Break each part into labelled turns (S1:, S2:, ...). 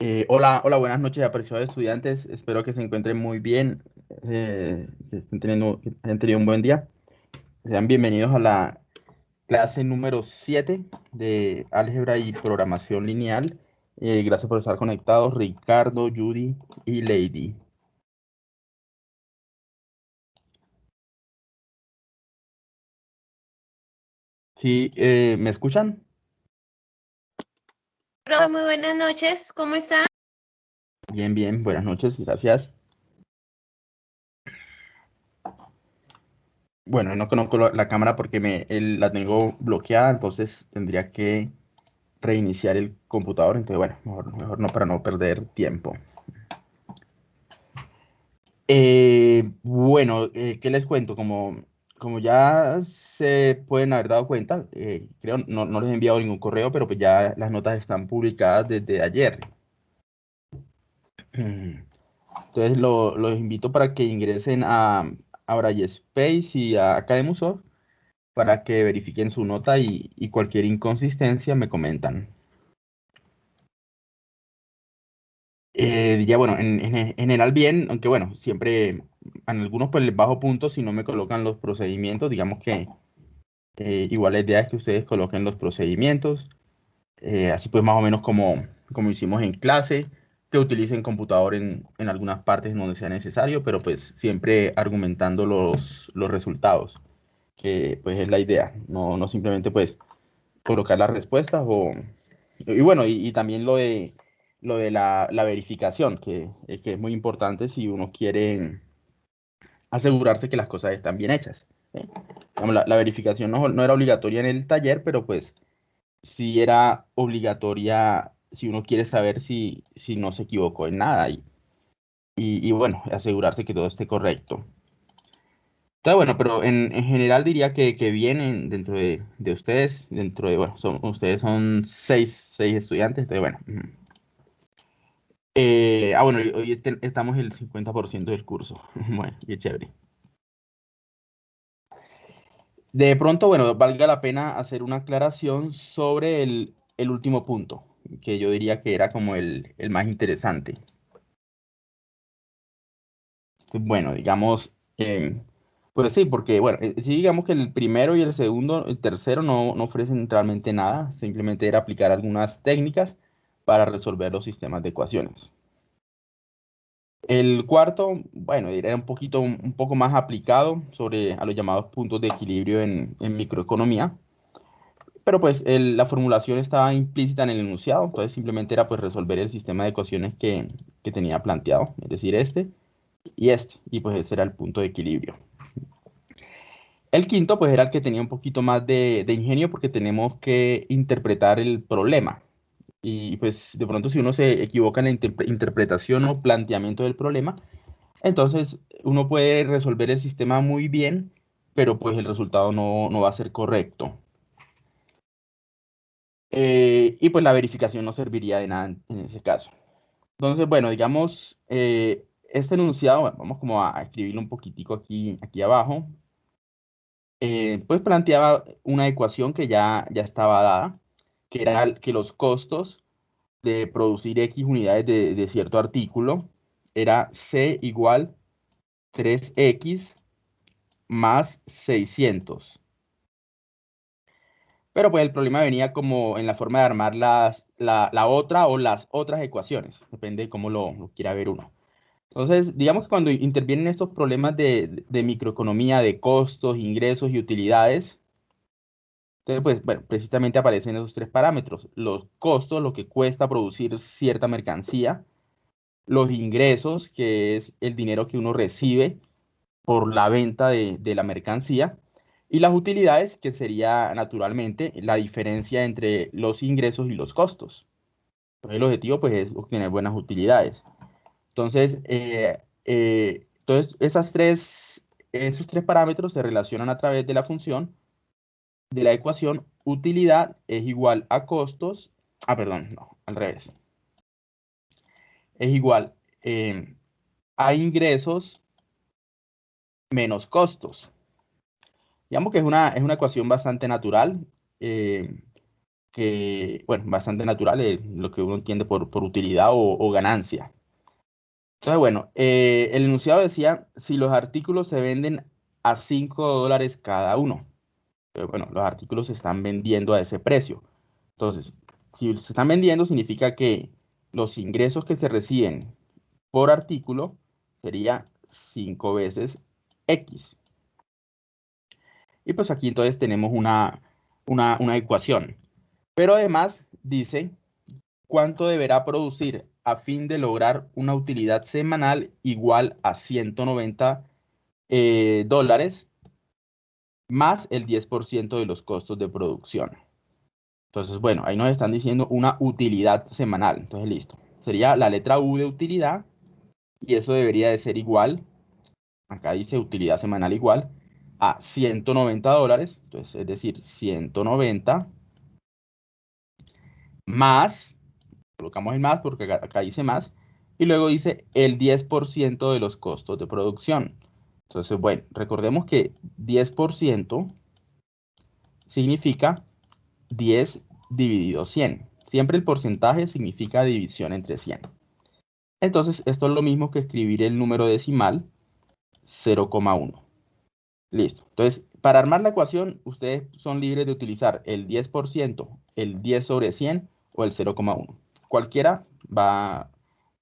S1: Eh, hola, hola, buenas noches, apreciados estudiantes. Espero que se encuentren muy bien, eh, estén teniendo, un buen día. Sean bienvenidos a la clase número 7 de álgebra y programación lineal. Eh, gracias por estar conectados, Ricardo, Judy y Lady. Sí, ¿me escuchan?
S2: Muy buenas noches, ¿cómo está?
S1: Bien, bien, buenas noches, gracias. Bueno, no conozco la cámara porque me, la tengo bloqueada, entonces tendría que reiniciar el computador. Entonces, bueno, mejor, mejor no para no perder tiempo. Eh, bueno, eh, ¿qué les cuento? Como, como ya se pueden haber dado cuenta, eh, creo, no, no les he enviado ningún correo, pero pues ya las notas están publicadas desde ayer. Entonces los invito para que ingresen a, a y a Academusoft para que verifiquen su nota y, cualquier inconsistencia me comentan. Eh, ya bueno, en, general bien, aunque bueno, siempre en algunos pues les bajo puntos si no me colocan los procedimientos, digamos que eh, igual la idea es que ustedes coloquen los procedimientos, eh, así pues más o menos como, como hicimos en clase, que utilicen computador en, en, algunas partes donde sea necesario, pero pues siempre argumentando los, los resultados, que pues es la idea, no, no simplemente pues colocar las respuestas o... Y bueno, y, también lo de, lo de la, la verificación, que, eh, que, es muy importante si uno quiere asegurarse que las cosas están bien hechas. La, la, verificación no, no era obligatoria en el taller, pero pues sí era obligatoria si uno quiere saber si, si no se equivocó en nada y, y, bueno, asegurarse que todo esté correcto. Entonces, bueno, pero en, en general diría que, que vienen dentro de, de, ustedes, dentro de, bueno, son, ustedes son seis, seis estudiantes, entonces, bueno. Eh, ah, bueno, hoy estamos en el 50% del curso. bueno, qué chévere. De pronto, bueno, valga la pena hacer una aclaración sobre el, el último punto que yo diría que era como el, más interesante. Bueno, digamos, eh, pues sí, porque bueno, eh, sí digamos que el primero y el segundo, el tercero no, no ofrecen realmente nada, simplemente era aplicar algunas técnicas para resolver los sistemas de ecuaciones. El cuarto, bueno, era un poquito, un poco más aplicado sobre a los llamados puntos de equilibrio en, microeconomía pero pues la formulación estaba implícita en el enunciado, entonces simplemente era pues resolver el sistema de ecuaciones que, que tenía planteado, es decir, este y este, y pues ese era el punto de equilibrio. El quinto pues era el que tenía un poquito más de ingenio porque tenemos que interpretar el problema. Y pues de pronto si uno se equivoca en la interpretación o planteamiento del problema, entonces uno puede resolver el sistema muy bien, pero pues el resultado no, no va a ser correcto. Eh, y pues la verificación no serviría de nada en, ese caso. Entonces, bueno, digamos, eh, este enunciado, vamos como a, escribirlo un poquitico aquí, aquí abajo, eh, pues planteaba una ecuación que ya, ya estaba dada, que era que los costos de producir X unidades de, de cierto artículo era C igual 3X más 600. Pero pues el problema venía como en la forma de armar las, la, la otra o las otras ecuaciones, depende de cómo lo, lo, quiera ver uno. Entonces, digamos que cuando intervienen estos problemas de, de microeconomía, de costos, ingresos y utilidades, entonces, pues, bueno, precisamente aparecen esos tres parámetros. Los costos, lo que cuesta producir cierta mercancía. Los ingresos, que es el dinero que uno recibe por la venta de, la mercancía. Y las utilidades, que sería naturalmente la diferencia entre los ingresos y los costos. El objetivo pues, es obtener buenas utilidades. Entonces, eh, eh, entonces tres, esos tres parámetros se relacionan a través de la función de la ecuación utilidad es igual a costos, ah, perdón, no, al revés. Es igual eh, a ingresos menos costos. Digamos que es una, es una ecuación bastante natural, eh, que, bueno, bastante natural, eh, lo que uno entiende por, por utilidad o, ganancia. Entonces, bueno, eh, el enunciado decía, si los artículos se venden a 5 dólares cada uno. Bueno, los artículos se están vendiendo a ese precio. Entonces, si se están vendiendo, significa que los ingresos que se reciben por artículo sería 5 veces X. Y pues aquí entonces tenemos una, una, ecuación. Pero además dice cuánto deberá producir a fin de lograr una utilidad semanal igual a 190 eh, dólares más el 10% de los costos de producción. Entonces, bueno, ahí nos están diciendo una utilidad semanal. Entonces, listo. Sería la letra U de utilidad y eso debería de ser igual, acá dice utilidad semanal igual, a 190 dólares, entonces es decir, 190 más, colocamos el más porque acá, dice más, y luego dice el 10% de los costos de producción. Entonces, bueno, recordemos que 10% significa 10 dividido 100. Siempre el porcentaje significa división entre 100. Entonces, esto es lo mismo que escribir el número decimal 0,1. Listo. Entonces, para armar la ecuación, ustedes son libres de utilizar el 10%, el 10 sobre 100 o el 0,1. Cualquiera va,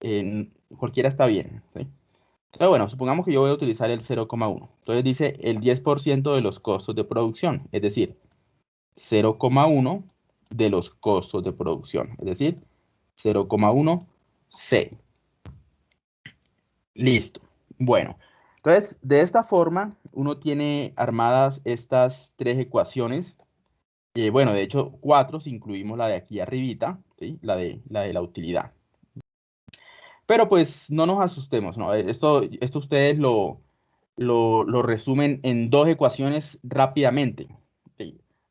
S1: en, cualquiera está bien. Pero bueno, supongamos que yo voy a utilizar el 0,1. Entonces dice el 10% de los costos de producción, es decir, 0,1 de los costos de producción, es decir, 0,1 C. Listo. Bueno, entonces, de esta forma, uno tiene armadas estas tres ecuaciones. Eh, bueno, de hecho, cuatro si incluimos la de aquí arribita, la, de, la de la utilidad. Pero pues no nos asustemos, ¿no? Esto, esto ustedes lo, lo, resumen en dos ecuaciones rápidamente.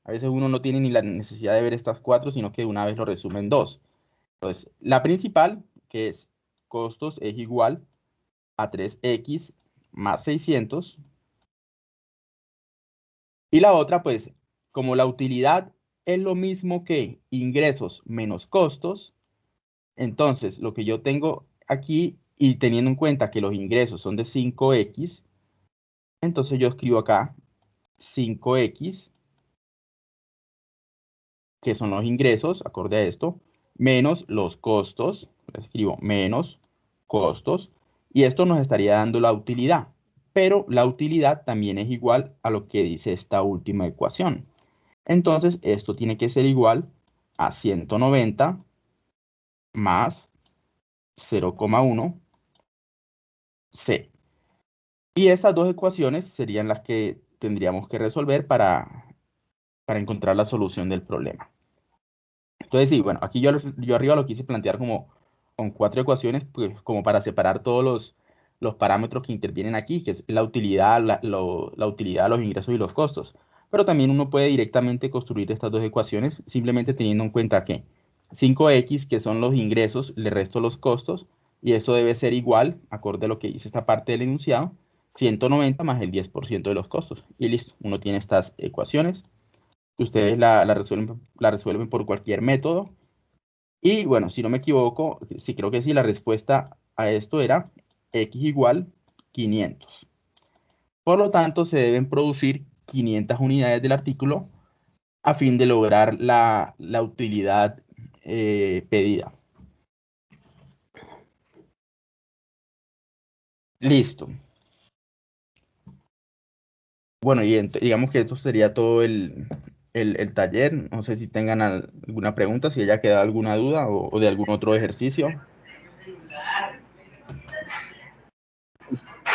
S1: A veces uno no tiene ni la necesidad de ver estas cuatro, sino que una vez lo resumen en dos. Entonces, la principal, que es costos es igual a 3x más 600. Y la otra, pues, como la utilidad es lo mismo que ingresos menos costos, entonces lo que yo tengo aquí, y teniendo en cuenta que los ingresos son de 5x, entonces yo escribo acá 5x, que son los ingresos, acorde a esto, menos los costos, escribo menos costos, y esto nos estaría dando la utilidad, pero la utilidad también es igual a lo que dice esta última ecuación. Entonces, esto tiene que ser igual a 190 más 0,1 C. Y estas dos ecuaciones serían las que tendríamos que resolver para, para encontrar la solución del problema. Entonces, sí, bueno, aquí yo, yo arriba lo quise plantear como con cuatro ecuaciones, pues como para separar todos los, los parámetros que intervienen aquí, que es la utilidad, la, la utilidad, los ingresos y los costos. Pero también uno puede directamente construir estas dos ecuaciones simplemente teniendo en cuenta que 5x, que son los ingresos, le resto los costos, y eso debe ser igual, acorde a lo que dice esta parte del enunciado, 190 más el 10% de los costos. Y listo, uno tiene estas ecuaciones. Ustedes la, la, resuelven, la resuelven por cualquier método y bueno, si no me equivoco, sí creo que sí, la respuesta a esto era x igual 500. Por lo tanto, se deben producir 500 unidades del artículo a fin de lograr la, utilidad eh, pedida. Listo. Bueno, y digamos que esto sería todo el, el, taller. No sé si tengan alguna pregunta, si haya quedado alguna duda o, de algún otro ejercicio.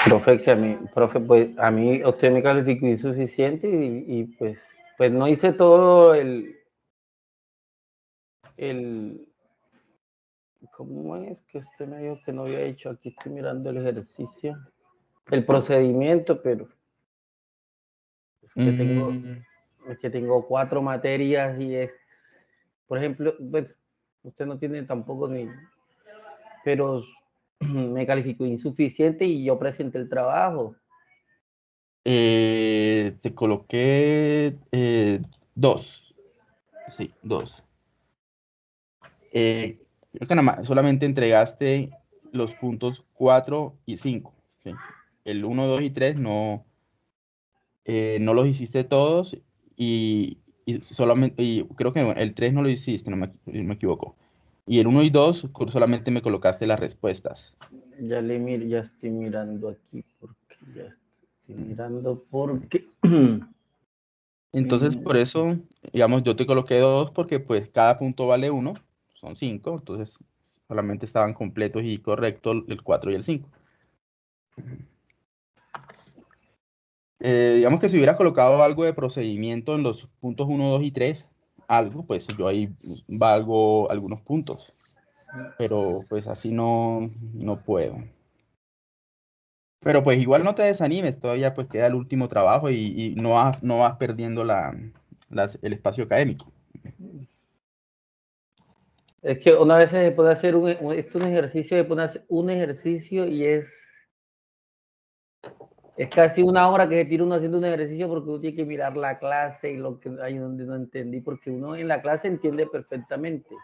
S3: Profe, que a mí, profe, pues a mí usted me calificó insuficiente y, pues, pues no hice todo el, el, ¿cómo es que usted me dijo que no había hecho? Aquí estoy mirando el ejercicio, el procedimiento, pero es que tengo, mm es que tengo cuatro materias y es, por ejemplo, pues, usted no tiene tampoco ni, pero me calificó insuficiente y yo presenté el trabajo.
S1: Eh, te coloqué eh, dos. Sí, dos. Eh, creo que nada más, solamente entregaste los puntos 4 y 5. El 1, 2 y 3 no, eh, no los hiciste todos y, solamente, y creo que el 3 no lo hiciste, no me, me equivoco. Y el 1 y 2 solamente me colocaste las respuestas.
S3: Ya le mir, ya estoy mirando aquí porque ya estoy mirando porque
S1: Entonces, por eso, digamos, yo te coloqué dos porque pues cada punto vale uno, son cinco, entonces solamente estaban completos y correctos el 4 y el 5. Eh, digamos que si hubiera colocado algo de procedimiento en los puntos 1, 2 y 3, algo, pues yo ahí valgo algunos puntos. Pero pues así no, no puedo. Pero pues igual no te desanimes, todavía pues queda el último trabajo y, no, vas, no vas perdiendo la, el espacio académico.
S3: Es que una vez se puede hacer un, un ejercicio, se puede hacer un ejercicio y es es casi una hora que se tira uno haciendo un ejercicio porque uno tiene que mirar la clase y lo que hay donde no entendí, porque uno en la clase entiende perfectamente.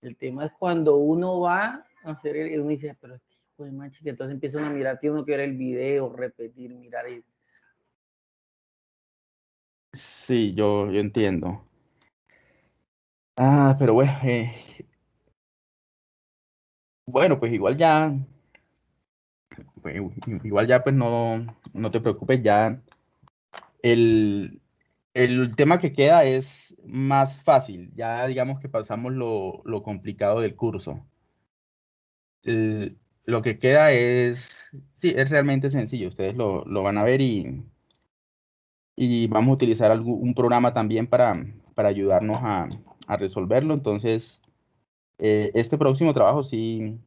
S3: El tema es cuando uno va a hacer el, uno dice, pero es que macho, que entonces empiezan a mirar, tiene uno que ver el video, repetir, mirar. Y...
S1: Sí, yo, yo entiendo. Ah, pero bueno, eh, bueno, pues igual ya pues, igual ya pues no, no te preocupes, ya el, el, tema que queda es más fácil, ya digamos que pasamos lo, lo complicado del curso. lo que queda es, sí, es realmente sencillo, ustedes lo, lo van a ver y, y vamos a utilizar algún, un programa también para, para ayudarnos a, a resolverlo. Entonces, eh, este próximo trabajo sí,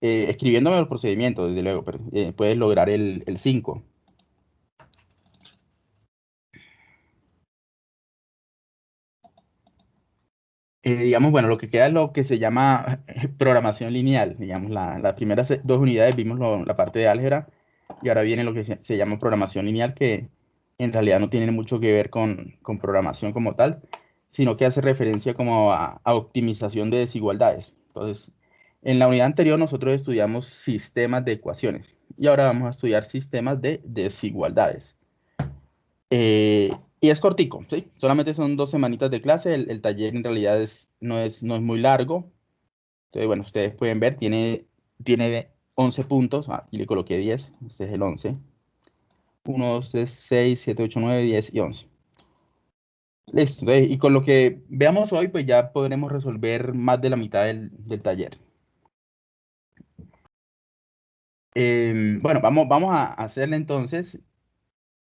S1: eh, escribiéndome los procedimientos, desde luego, pero eh, puedes lograr el 5. Eh, digamos, bueno, lo que queda es lo que se llama programación lineal. Digamos, la, las primeras dos unidades vimos la parte de álgebra y ahora viene lo que se, llama programación lineal, que en realidad no tiene mucho que ver con, con programación como tal, sino que hace referencia como a, a optimización de desigualdades. Entonces, en la unidad anterior nosotros estudiamos sistemas de ecuaciones y ahora vamos a estudiar sistemas de desigualdades. Eh, y es cortico, ¿sí? Solamente son dos semanitas de clase, el, taller en realidad es, no, es, no es muy largo. Entonces, bueno, ustedes pueden ver, tiene, tiene 11 puntos, ah, y le coloqué 10, este es el 11. 1, 2, 3, 6, 7, 8, 9, 10 y 11. Listo, y con lo que veamos hoy, pues ya podremos resolver más de la mitad del, del taller. Em, bueno, vamos, vamos a hacerle entonces.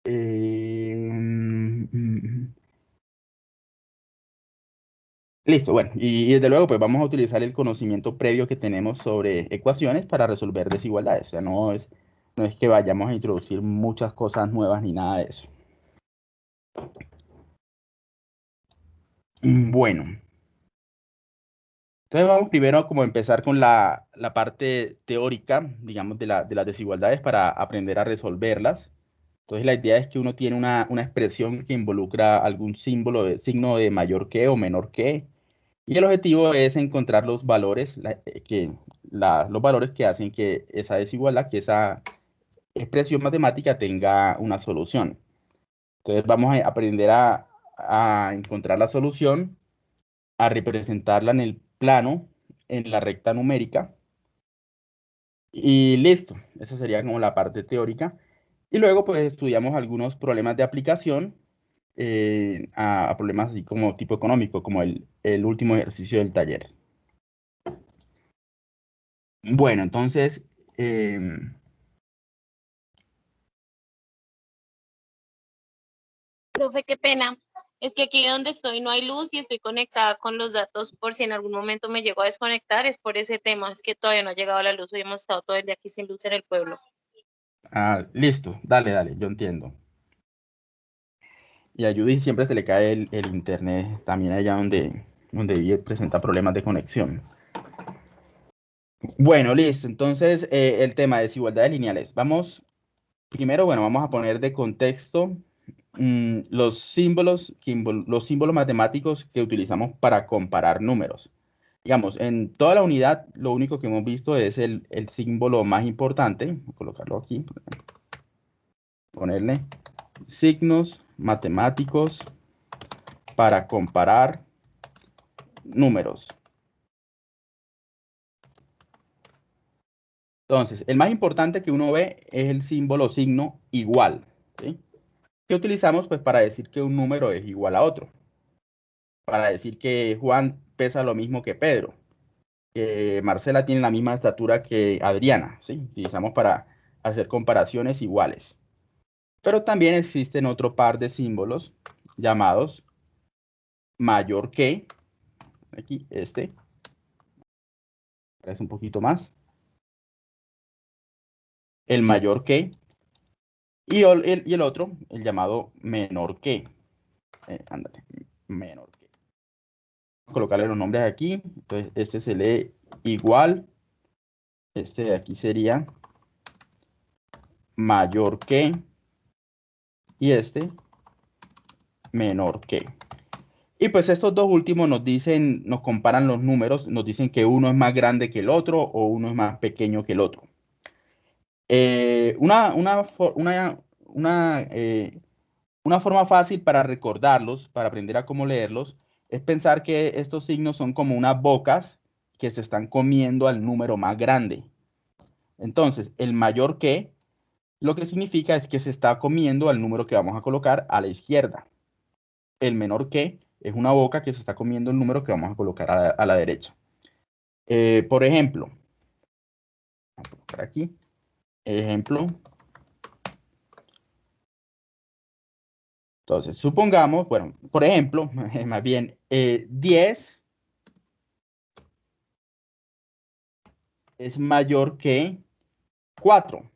S1: Em, listo, bueno, y, desde luego pues vamos a utilizar el conocimiento previo que tenemos sobre ecuaciones para resolver desigualdades. O sea, no es, no es que vayamos a introducir muchas cosas nuevas ni nada de eso. Bueno, entonces vamos primero como empezar con la, parte teórica, digamos, de, la, de, las desigualdades para aprender a resolverlas. Entonces la idea es que uno tiene una, expresión que involucra algún símbolo, de, signo de mayor que o menor que, y el objetivo es encontrar los valores, eh, que, los valores que hacen que esa desigualdad, que esa expresión matemática tenga una solución. Entonces vamos a aprender a, a encontrar la solución, a representarla en el plano en la recta numérica. Y listo, esa sería como la parte teórica. Y luego pues estudiamos algunos problemas de aplicación eh, a, problemas así como tipo económico, como el, último ejercicio del taller. Bueno, entonces... Em,
S2: Profe, qué pena. Es que aquí donde estoy no hay luz y estoy conectada con los datos por si en algún momento me llego a desconectar, es por ese tema, es que todavía no ha llegado la luz, hoy hemos estado todo el día aquí sin luz en el pueblo.
S1: Ah, listo, dale, dale, yo entiendo. Y a Judy siempre se le cae el, internet, también allá donde, donde presenta problemas de conexión. Bueno, listo, entonces eh, el tema de desigualdades lineales. Vamos, primero, bueno, vamos a poner de contexto mm, los, símbolos, los símbolos matemáticos que utilizamos para comparar números. Digamos, en toda la unidad lo único que hemos visto es el, el símbolo más importante. A colocarlo aquí. Ponerle signos matemáticos para comparar números. Entonces, el más importante que uno ve es el símbolo signo igual. ¿Qué utilizamos? Pues para decir que un número es igual a otro. Para decir que Juan pesa lo mismo que Pedro. Que Marcela tiene la misma estatura que Adriana. ¿sí? Utilizamos para hacer comparaciones iguales. Pero también existen otro par de símbolos llamados mayor que. Aquí, este. Es un poquito más el mayor que, y el, otro, el llamado menor que. Eh, ándate, menor que. Colocarle los nombres aquí. Entonces, este se lee igual. Este de aquí sería mayor que. Y este menor que. Y pues estos dos últimos nos dicen, nos comparan los números, nos dicen que uno es más grande que el otro o uno es más pequeño que el otro. Eh, una, una, una, eh, una, forma fácil para recordarlos, para aprender a cómo leerlos, es pensar que estos signos son como unas bocas que se están comiendo al número más grande. Entonces, el mayor que, lo que significa es que se está comiendo al número que vamos a colocar a la izquierda. El menor que es una boca que se está comiendo el número que vamos a colocar a la, derecha. Eh, por ejemplo, aquí. Ejemplo. Entonces, supongamos, bueno, por ejemplo, más bien, 10 eh, es mayor que 4.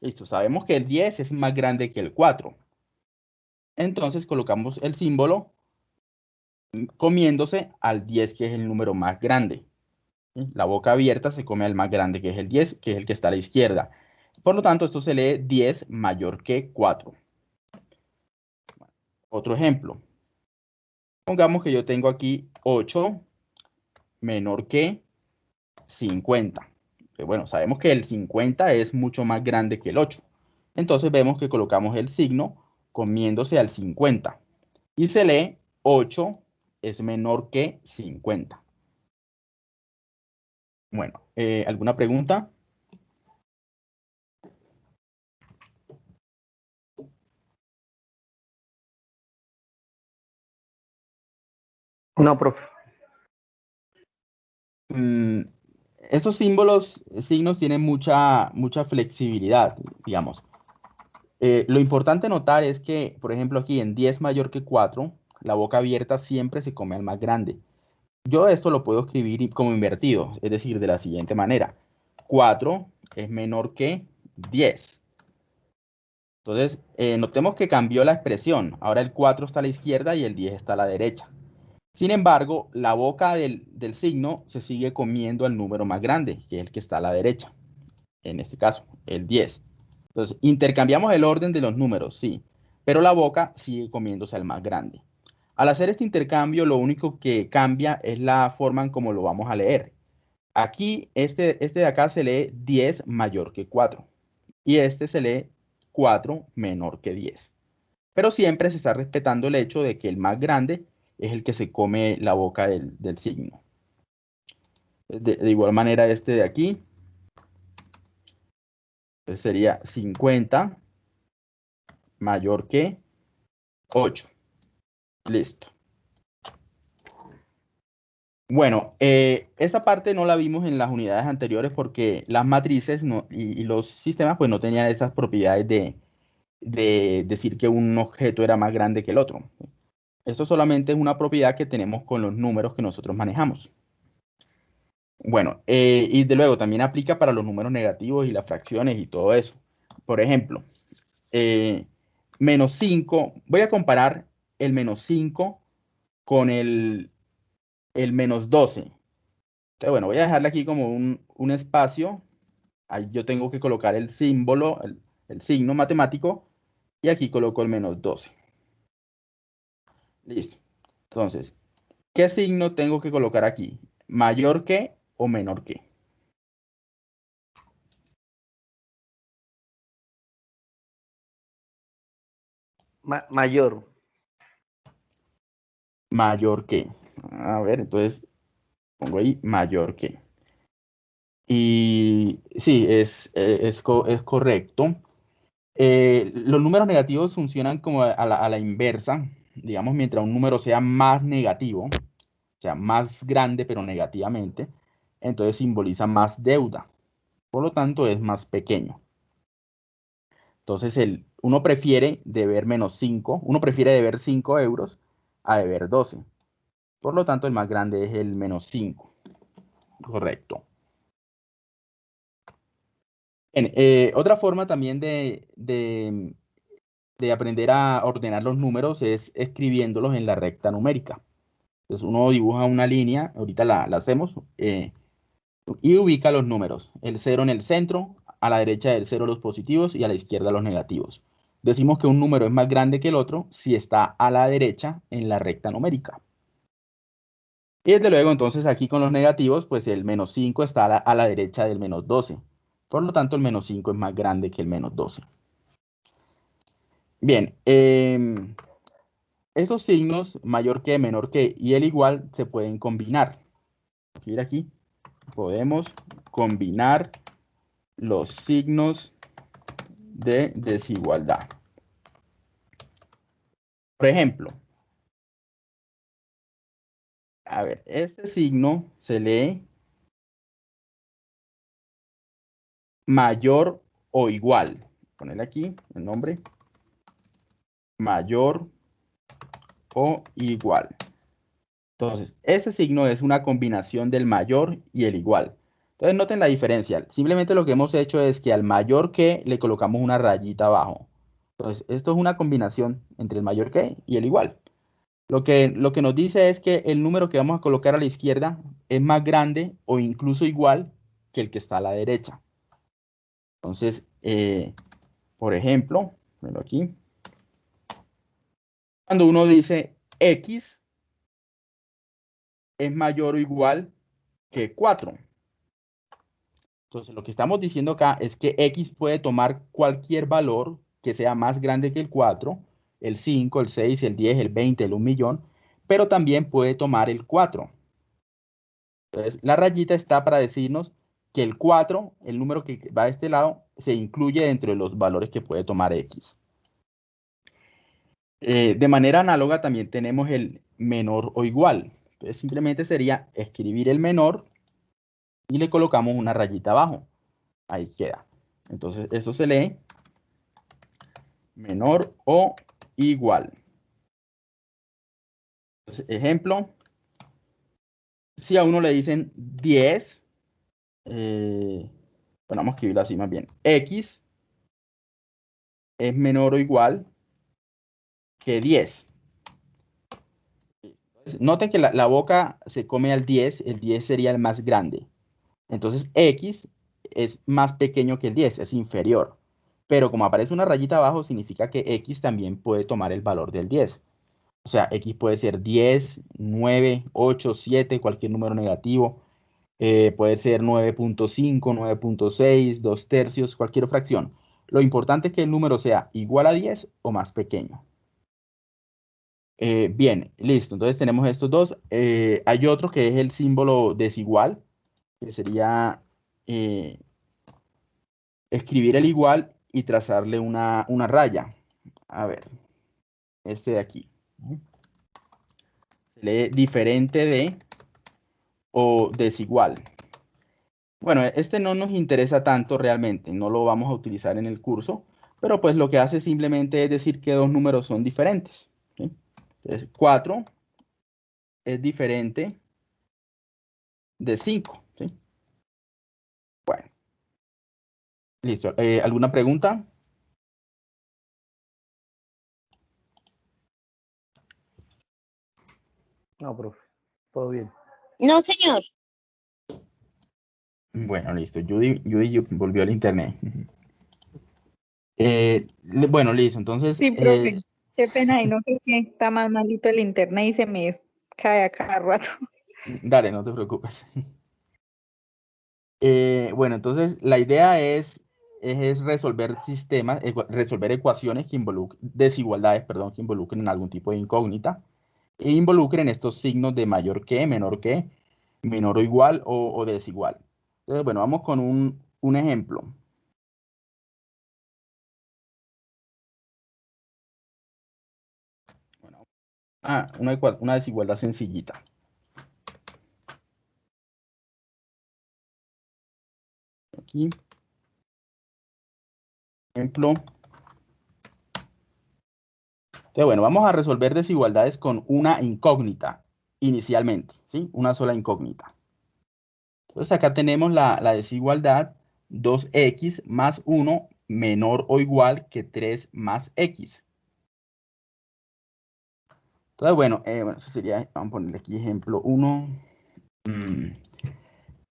S1: Listo, sabemos que el 10 es más grande que el 4. Entonces colocamos el símbolo comiéndose al 10, que es el número más grande. La boca abierta se come al más grande, que es el 10, que es el que está a la izquierda. Por lo tanto, esto se lee 10 mayor que 4. Otro ejemplo. Pongamos que yo tengo aquí 8 menor que 50. bueno, sabemos que el 50 es mucho más grande que el 8. Entonces vemos que colocamos el signo comiéndose al 50. Y se lee 8 es menor que 50. Bueno, eh, ¿alguna pregunta?
S3: No, profe.
S1: Mm, esos símbolos, signos tienen mucha, mucha flexibilidad, digamos. Eh, lo importante notar es que, por ejemplo, aquí en 10 mayor que 4, la boca abierta siempre se come al más grande. Yo esto lo puedo escribir como invertido, es decir, de la siguiente manera. 4 es menor que 10. Entonces, eh, notemos que cambió la expresión. Ahora el 4 está a la izquierda y el 10 está a la derecha. Sin embargo, la boca del, del signo se sigue comiendo al número más grande, que es el que está a la derecha. En este caso, el 10. Entonces, intercambiamos el orden de los números, sí, pero la boca sigue comiéndose al más grande. Al hacer este intercambio, lo único que cambia es la forma en cómo lo vamos a leer. Aquí, este, este de acá se lee 10 mayor que 4. Y este se lee 4 menor que 10. Pero siempre se está respetando el hecho de que el más grande es el que se come la boca del, signo. De, de, igual manera, este de aquí sería 50 mayor que 8. Listo. Bueno, eh, esta parte no la vimos en las unidades anteriores porque las matrices y, los sistemas pues no tenían esas propiedades de, decir que un objeto era más grande que el otro. Esto solamente es una propiedad que tenemos con los números que nosotros manejamos. Bueno, eh, y de luego también aplica para los números negativos y las fracciones y todo eso. Por ejemplo, eh, menos 5, voy a comparar el menos 5 con el, el menos 12. Entonces, bueno, voy a dejarle aquí como un, espacio. Ahí yo tengo que colocar el símbolo, el, signo matemático. Y aquí coloco el menos 12. Listo. Entonces, ¿qué signo tengo que colocar aquí? ¿Mayor que o menor que?
S3: mayor.
S1: Mayor que. A ver, entonces pongo ahí mayor que. Y sí, es, eh, es, es correcto. Eh, los números negativos funcionan como a la, a la, inversa. Digamos, mientras un número sea más negativo, o sea, más grande pero negativamente, entonces simboliza más deuda. Por lo tanto, es más pequeño. Entonces, el, uno prefiere deber menos 5, uno prefiere deber 5 euros a deber 12. Por lo tanto, el más grande es el menos 5. Correcto. Eh, otra forma también de, de, aprender a ordenar los números es escribiéndolos en la recta numérica. Entonces uno dibuja una línea, ahorita la, hacemos, eh, y ubica los números. El 0 en el centro, a la derecha del 0 los positivos y a la izquierda los negativos. Decimos que un número es más grande que el otro si está a la derecha en la recta numérica. Y desde luego, entonces aquí con los negativos, pues el menos 5 está a la, derecha del menos 12. Por lo tanto, el menos 5 es más grande que el menos 12. Bien, eh, estos signos, mayor que, menor que y el igual, se pueden combinar. Mira aquí, podemos combinar los signos de desigualdad. Por ejemplo, a ver, este signo se lee mayor o igual. Ponerle aquí el nombre. Mayor o igual. Entonces, este signo es una combinación del mayor y el igual. Entonces noten la diferencia. Simplemente lo que hemos hecho es que al mayor que le colocamos una rayita abajo. Entonces, esto es una combinación entre el mayor que y el igual. Lo que, lo que nos dice es que el número que vamos a colocar a la izquierda es más grande o incluso igual que el que está a la derecha. Entonces, eh, por ejemplo, aquí. Cuando uno dice X es mayor o igual que 4. Entonces, lo que estamos diciendo acá es que X puede tomar cualquier valor que sea más grande que el 4, el 5, el 6, el 10, el 20, el 1 millón, pero también puede tomar el 4. Entonces, la rayita está para decirnos que el 4, el número que va de este lado, se incluye dentro de los valores que puede tomar X. Eh, de manera análoga también tenemos el menor o igual. Entonces simplemente sería escribir el menor y le colocamos una rayita abajo. Ahí queda. Entonces eso se lee menor o igual. ejemplo, si a uno le dicen 10, eh, bueno, vamos a escribirlo así más bien, x es menor o igual que 10. Noten que la, la, boca se come al 10, el 10 sería el más grande. Entonces X es más pequeño que el 10, es inferior. Pero como aparece una rayita abajo, significa que X también puede tomar el valor del 10. O sea, X puede ser 10, 9, 8, 7, cualquier número negativo. Eh, puede ser 9.5, 9.6, 2 tercios, cualquier fracción. Lo importante es que el número sea igual a 10 o más pequeño. Eh, bien, listo. Entonces tenemos estos dos. Eh, hay otro que es el símbolo desigual, que sería eh, escribir el igual y trazarle una, una, raya. A ver, este de aquí. Se lee diferente de o desigual. Bueno, este no nos interesa tanto realmente, no lo vamos a utilizar en el curso, pero pues lo que hace simplemente es decir que dos números son diferentes. Entonces, 4 es diferente de 5. Bueno. Listo. Eh, ¿Alguna pregunta?
S3: No, profe. Todo bien.
S2: No, señor.
S1: Bueno, listo. Judy, Judy volvió al internet. Eh, bueno, listo, entonces...
S4: Sí, profe, qué pena, y no sé si está más malito el internet y se me cae a cada rato.
S1: Dale, no te preocupes. bueno, entonces la idea es es resolver sistemas, resolver ecuaciones que involucren, desigualdades, perdón, que involucren algún tipo de incógnita e involucren estos signos de mayor que, menor que, menor o igual o, desigual. Entonces, bueno, vamos con un, un ejemplo. Bueno, ah, una, una desigualdad sencillita. Aquí ejemplo. Entonces, bueno, vamos a resolver desigualdades con una incógnita inicialmente, ¿sí? Una sola incógnita. Entonces, acá tenemos la, desigualdad 2x más 1 menor o igual que 3 más x. Entonces, bueno, eh, bueno, eso sería, vamos a ponerle aquí ejemplo 1.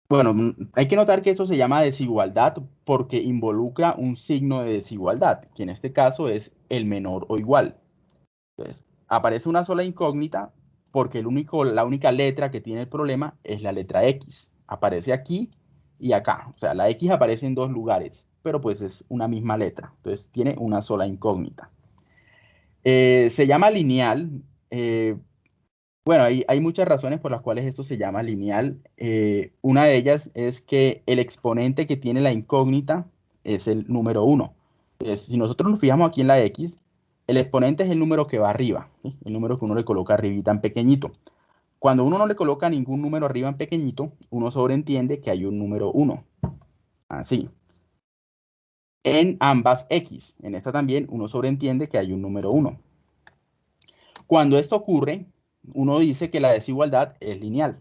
S1: Bueno, mm, hay que notar que eso se llama desigualdad porque involucra un signo de desigualdad, que en este caso es el menor o igual. Entonces, aparece una sola incógnita porque el único, la única letra que tiene el problema es la letra X. Aparece aquí y acá. O sea, la X aparece en dos lugares, pero pues es una misma letra. Entonces, tiene una sola incógnita. Eh, se llama lineal eh, bueno, hay, muchas razones por las cuales esto se llama lineal. Eh, una de ellas es que el exponente que tiene la incógnita es el número 1. si nosotros nos fijamos aquí en la x, el exponente es el número que va arriba, el número que uno le coloca arribita en pequeñito. Cuando uno no le coloca ningún número arriba en pequeñito, uno sobreentiende que hay un número 1. Así. En ambas x, en esta también, uno sobreentiende que hay un número 1. Cuando esto ocurre, uno dice que la desigualdad es lineal.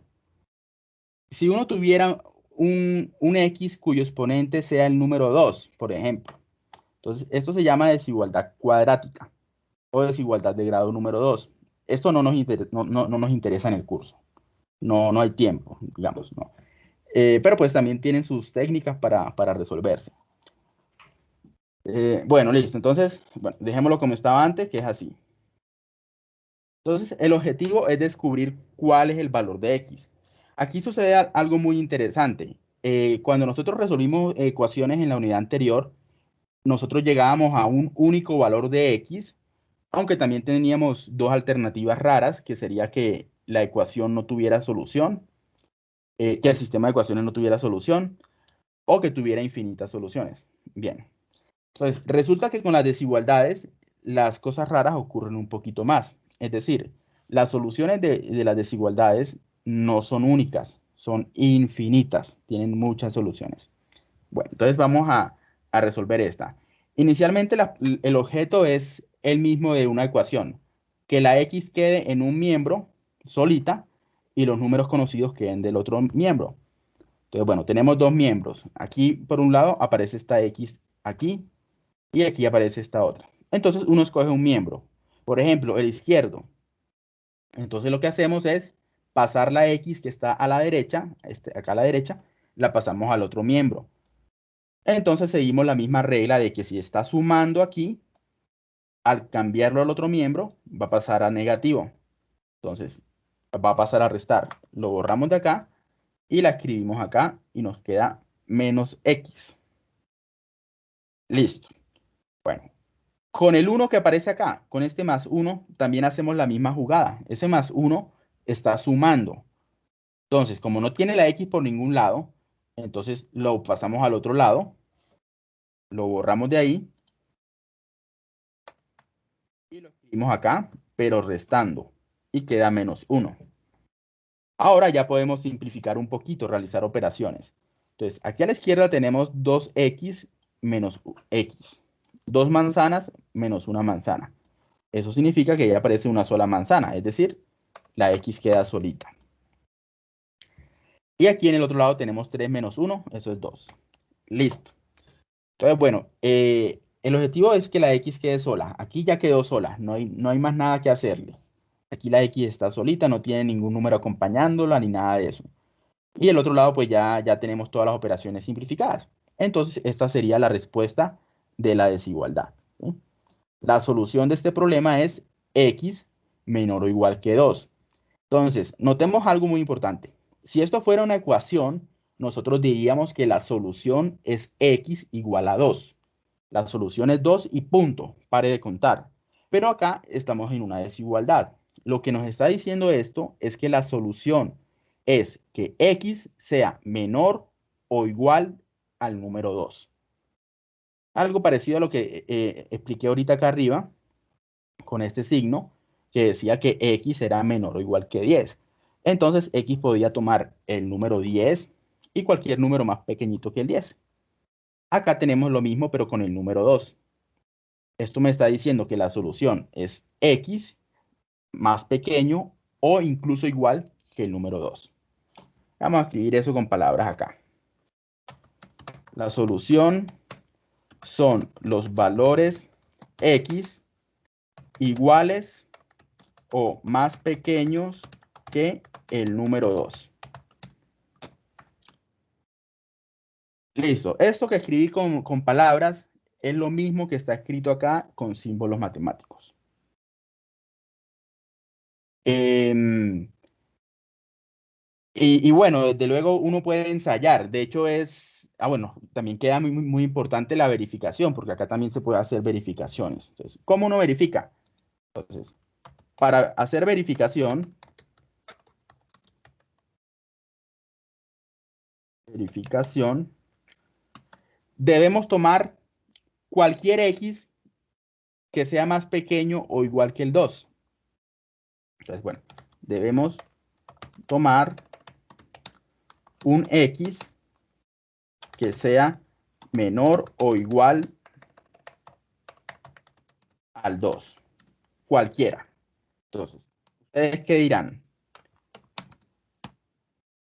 S1: Si uno tuviera un, x cuyo exponente sea el número 2, por ejemplo, entonces esto se llama desigualdad cuadrática o desigualdad de grado número 2. Esto no nos, no, nos interesa en el curso. No, no hay tiempo, digamos, ¿no? Eh, pero pues también tienen sus técnicas para, resolverse. Eh, bueno, listo. Entonces, dejémoslo como estaba antes, que es así. Entonces, el objetivo es descubrir cuál es el valor de x. Aquí sucede algo muy interesante. Eh, cuando nosotros resolvimos ecuaciones en la unidad anterior, nosotros llegábamos a un único valor de x, aunque también teníamos dos alternativas raras, que sería que la ecuación no tuviera solución, eh, que el sistema de ecuaciones no tuviera solución, o que tuviera infinitas soluciones. Bien. Entonces, resulta que con las desigualdades, las cosas raras ocurren un poquito más. Es decir, las soluciones de, las desigualdades no son únicas, son infinitas, tienen muchas soluciones. Bueno, entonces vamos a, resolver esta. Inicialmente el objeto es el mismo de una ecuación, que la x quede en un miembro solita y los números conocidos queden del otro miembro. Entonces, bueno, tenemos dos miembros. Aquí, por un lado, aparece esta x aquí y aquí aparece esta otra. Entonces, uno escoge un miembro. Por ejemplo, el izquierdo. Entonces lo que hacemos es pasar la X que está a la derecha, este, acá a la derecha, la pasamos al otro miembro. Entonces seguimos la misma regla de que si está sumando aquí, al cambiarlo al otro miembro, va a pasar a negativo. Entonces, va a pasar a restar. Lo borramos de acá y la escribimos acá y nos queda menos X. Listo. Bueno, con el 1 que aparece acá, con este más 1, también hacemos la misma jugada. Ese más 1 está sumando. Entonces, como no tiene la X por ningún lado, entonces lo pasamos al otro lado. Lo borramos de ahí. Y lo escribimos acá, pero restando. Y queda menos 1. Ahora ya podemos simplificar un poquito, realizar operaciones. Entonces, aquí a la izquierda tenemos 2x menos x dos manzanas menos una manzana. Eso significa que ya aparece una sola manzana, es decir, la x queda solita. Y aquí en el otro lado tenemos 3 menos 1, eso es 2. Listo. Entonces, bueno, eh, el objetivo es que la x quede sola. Aquí ya quedó sola, no hay, no hay más nada que hacerle. Aquí la x está solita, no tiene ningún número acompañándola ni nada de eso. Y el otro lado, pues ya, ya tenemos todas las operaciones simplificadas. Entonces, esta sería la respuesta de la desigualdad. La solución de este problema es x menor o igual que 2. Entonces, notemos algo muy importante. Si esto fuera una ecuación, nosotros diríamos que la solución es x igual a 2. La solución es 2 y punto, pare de contar. Pero acá estamos en una desigualdad. Lo que nos está diciendo esto es que la solución es que x sea menor o igual al número 2. Algo parecido a lo que eh, expliqué ahorita acá arriba, con este signo, que decía que x era menor o igual que 10. Entonces x podía tomar el número 10 y cualquier número más pequeñito que el 10. Acá tenemos lo mismo, pero con el número 2. Esto me está diciendo que la solución es x más pequeño o incluso igual que el número 2. Vamos a escribir eso con palabras acá. La solución son los valores x iguales o más pequeños que el número 2. Listo. Esto que escribí con, palabras es lo mismo que está escrito acá con símbolos matemáticos. Em, y, bueno, desde luego uno puede ensayar. De hecho es, ah bueno, también queda muy, muy importante la verificación, porque acá también se puede hacer verificaciones. Entonces, ¿cómo uno verifica? Entonces, para hacer verificación, verificación, debemos tomar cualquier x que sea más pequeño o igual que el 2. Entonces, bueno, debemos tomar un x que sea menor o igual al 2. Cualquiera. Entonces, ¿ustedes qué dirán?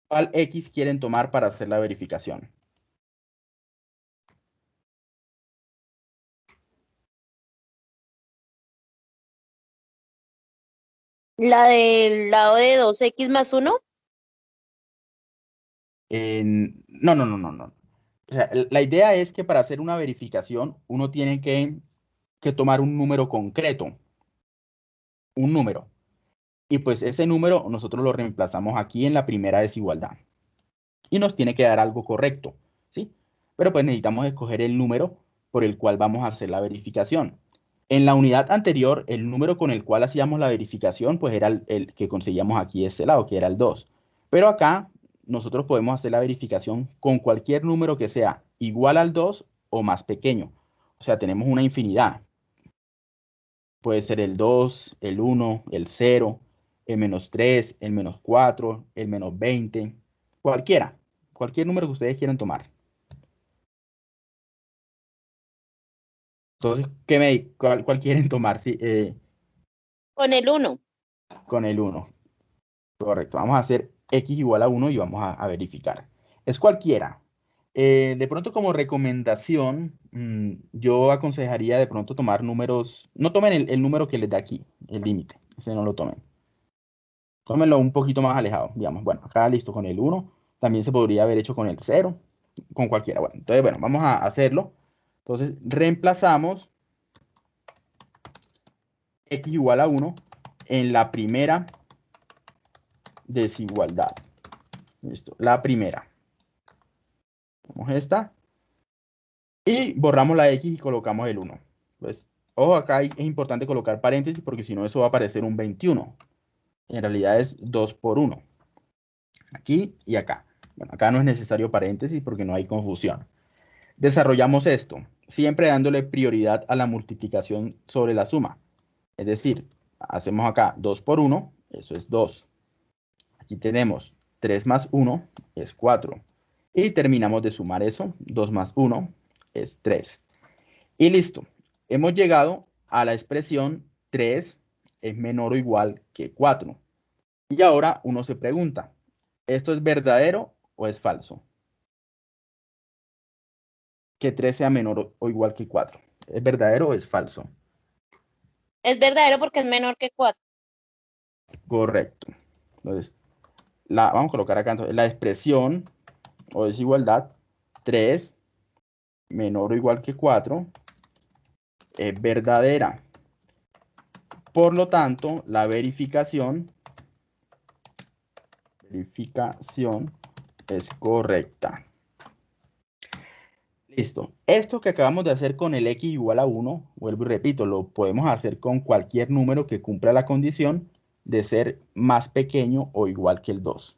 S1: ¿Cuál X quieren tomar para hacer la verificación?
S2: ¿La del lado de 2X más 1?
S1: no, no, no, no, no. Sea, la idea es que para hacer una verificación uno tiene que, que tomar un número concreto. Un número y pues ese número nosotros lo reemplazamos aquí en la primera desigualdad. Y nos tiene que dar algo correcto, ¿sí? Pero pues necesitamos escoger el número por el cual vamos a hacer la verificación. En la unidad anterior, el número con el cual hacíamos la verificación, pues era el, que conseguíamos aquí de este lado, que era el 2. Pero acá nosotros podemos hacer la verificación con cualquier número que sea igual al 2 o más pequeño. O sea, tenemos una infinidad. Puede ser el 2, el 1, el 0, el menos 3, el menos 4, el menos 20, cualquiera, cualquier número que ustedes quieran tomar. Entonces, ¿qué me, cuál, quieren tomar? Sí, eh,
S2: con el 1.
S1: Con el 1. Correcto. Vamos a hacer x igual a 1 y vamos a, verificar. Es cualquiera. Eh, de pronto como recomendación, mm, yo aconsejaría de pronto tomar números, no tomen el, el número que les da aquí, el límite, ese no lo tomen. Tómenlo un poquito más alejado, digamos. Bueno, acá listo con el 1. También se podría haber hecho con el 0, con cualquiera. Bueno, entonces, bueno, vamos a hacerlo. Entonces, reemplazamos x igual a 1 en la primera desigualdad. Listo, la primera. Vamos esta. Y borramos la x y colocamos el 1. Pues, ojo, acá es importante colocar paréntesis porque si no eso va a aparecer un 21 en realidad es 2 por 1. Aquí y acá. Bueno, acá no es necesario paréntesis porque no hay confusión. Desarrollamos esto, siempre dándole prioridad a la multiplicación sobre la suma. Es decir, hacemos acá 2 por 1, eso es 2. Aquí tenemos 3 más 1 es 4. Y terminamos de sumar eso, 2 más 1 es 3. Y listo, hemos llegado a la expresión 3 es menor o igual que 4. Y ahora uno se pregunta, ¿esto es verdadero o es falso? Que 3 sea menor o igual que 4. ¿Es verdadero o es falso?
S2: Es verdadero porque es menor que 4.
S1: Correcto. Entonces, la, vamos a colocar acá entonces, la expresión o desigualdad 3 menor o igual que 4 es verdadera. Por lo tanto, la verificación, verificación es correcta. Listo. Esto que acabamos de hacer con el x igual a 1, vuelvo y repito, lo podemos hacer con cualquier número que cumpla la condición de ser más pequeño o igual que el 2.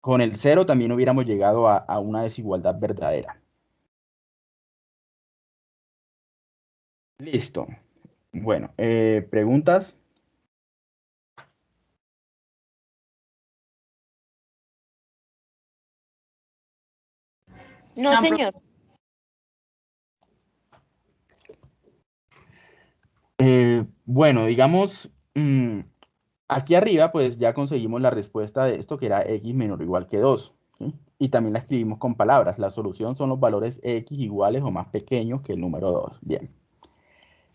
S1: Con el 0 también hubiéramos llegado a, una desigualdad verdadera. Listo. Bueno, eh, ¿preguntas?
S2: No, señor.
S1: Eh, bueno, digamos, mm, aquí arriba pues ya conseguimos la respuesta de esto que era x menor o igual que 2. Y también la escribimos con palabras. La solución son los valores x iguales o más pequeños que el número 2. Bien.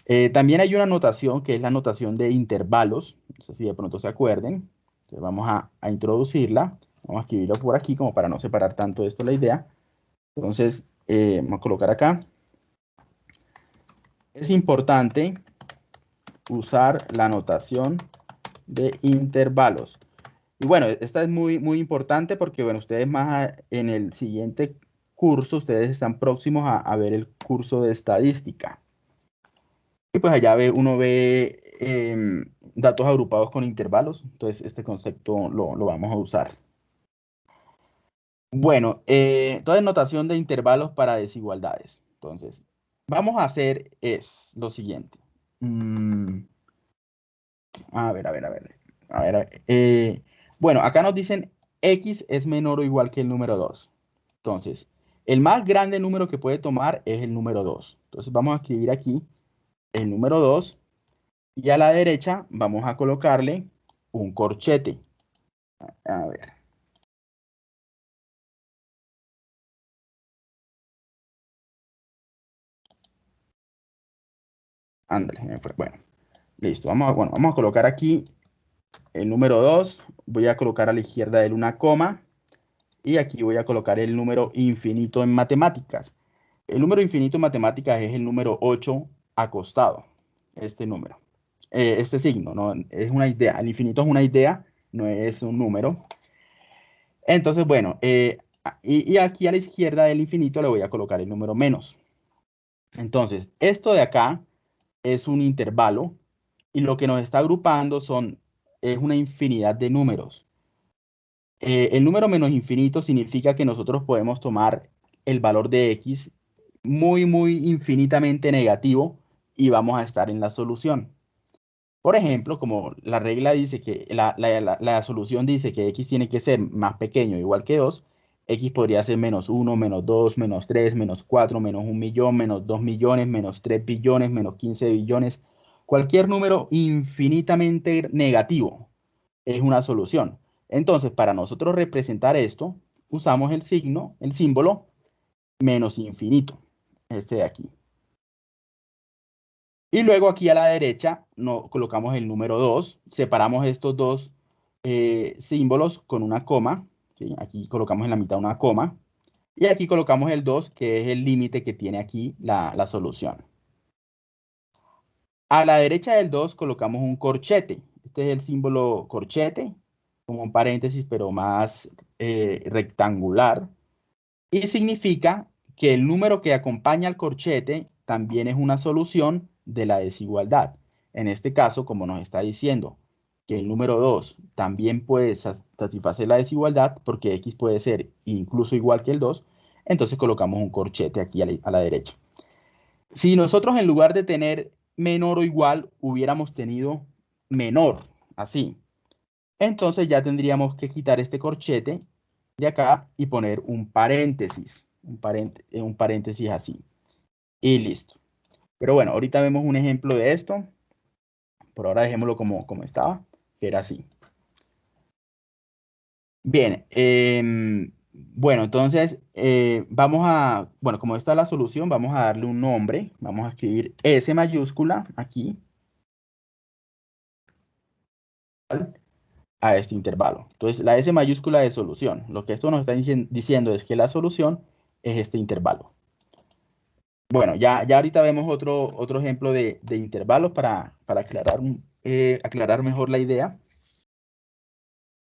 S1: Eh, también hay una notación que es la notación de intervalos. No sé si de pronto se acuerden. Entonces vamos a, introducirla. Vamos a escribirlo por aquí como para no separar tanto esto la idea. Entonces, eh, vamos a colocar acá. Es importante usar la notación de intervalos. Y bueno, esta es muy, muy importante porque, bueno, ustedes más en el siguiente curso, ustedes están próximos a, ver el curso de estadística. Y pues allá ve, uno ve em, datos agrupados con intervalos. Entonces, este concepto lo, lo vamos a usar. Bueno, eh, entonces notación de intervalos para desigualdades. Entonces, vamos a hacer es lo siguiente. Mm, a ver, a ver, a ver. A ver, eh, bueno, acá nos dicen x es menor o igual que el número 2. Entonces, el más grande número que puede tomar es el número 2. Entonces, vamos a escribir aquí el número 2 y a la derecha vamos a colocarle un corchete. A ver. Ándale, bueno. Listo, vamos a, bueno, vamos a colocar aquí el número 2. Voy a colocar a la izquierda de él una coma. Y aquí voy a colocar el número infinito en matemáticas. El número infinito en matemáticas es el número 8 acostado. Este número. Eh, este signo, ¿no? Es una idea. El infinito es una idea, no es un número. Entonces, bueno, eh, y, y aquí a la izquierda del infinito le voy a colocar el número menos. Entonces, esto de acá es un intervalo y lo que nos está agrupando son, es una infinidad de números. Eh, el número menos infinito significa que nosotros podemos tomar el valor de x muy, muy infinitamente negativo y vamos a estar en la solución. Por ejemplo, como la regla dice que la, la solución dice que x tiene que ser más pequeño igual que 2, X podría ser menos 1, menos 2, menos 3, menos 4, menos 1 millón, menos 2 millones, menos 3 billones, menos 15 billones. Cualquier número infinitamente negativo es una solución. Entonces, para nosotros representar esto, usamos el signo, el símbolo menos infinito, este de aquí. Y luego aquí a la derecha no, colocamos el número 2, separamos estos dos eh, símbolos con una coma, Aquí colocamos en la mitad una coma. Y aquí colocamos el 2, que es el límite que tiene aquí la, solución. A la derecha del 2 colocamos un corchete. Este es el símbolo corchete, como un paréntesis, pero más eh, rectangular. Y significa que el número que acompaña al corchete también es una solución de la desigualdad. En este caso, como nos está diciendo, que el número 2 también puede satisfacer la desigualdad porque x puede ser incluso igual que el 2, entonces colocamos un corchete aquí a la, derecha. Si nosotros en lugar de tener menor o igual hubiéramos tenido menor, así, entonces ya tendríamos que quitar este corchete de acá y poner un paréntesis, un, un paréntesis así. Y listo. Pero bueno, ahorita vemos un ejemplo de esto. Por ahora dejémoslo como, como estaba era así. Bien, em, bueno, entonces eh, vamos a, bueno, como esta es la solución, vamos a darle un nombre, vamos a escribir S mayúscula aquí a este intervalo. Entonces, la S mayúscula de solución. Lo que esto nos está diciendo es que la solución es este intervalo. Bueno, ya, ya ahorita vemos otro, otro ejemplo de, intervalos para, para aclarar, eh, aclarar mejor la idea.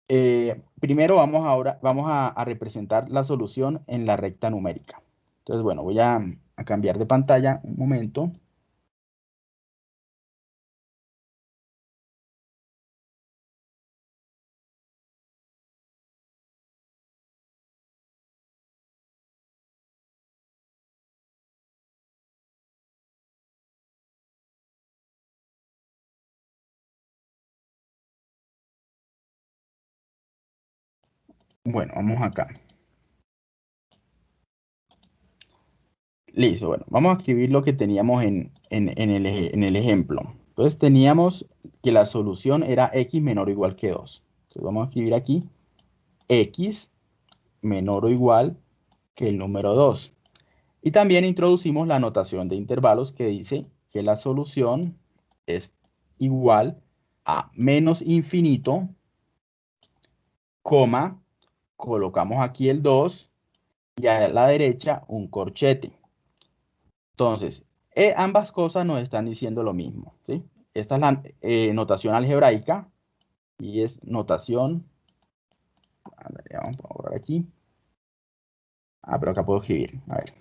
S1: Eh, primero vamos ahora vamos a, representar la solución en la recta numérica. Entonces, bueno, voy a cambiar de pantalla un momento. Bueno, vamos acá. Listo, bueno, vamos a escribir lo que teníamos en, en, el, en, el, ejemplo. Entonces teníamos que la solución era x menor o igual que 2. Entonces vamos a escribir aquí x menor o igual que el número 2. Y también introducimos la notación de intervalos que dice que la solución es igual a menos infinito, coma, colocamos aquí el 2 y a la derecha un corchete. Entonces, eh, ambas cosas nos están diciendo lo mismo. ¿sí? Esta es la eh, notación algebraica y es notación. vamos a borrar aquí. Ah, pero acá puedo escribir. A ver.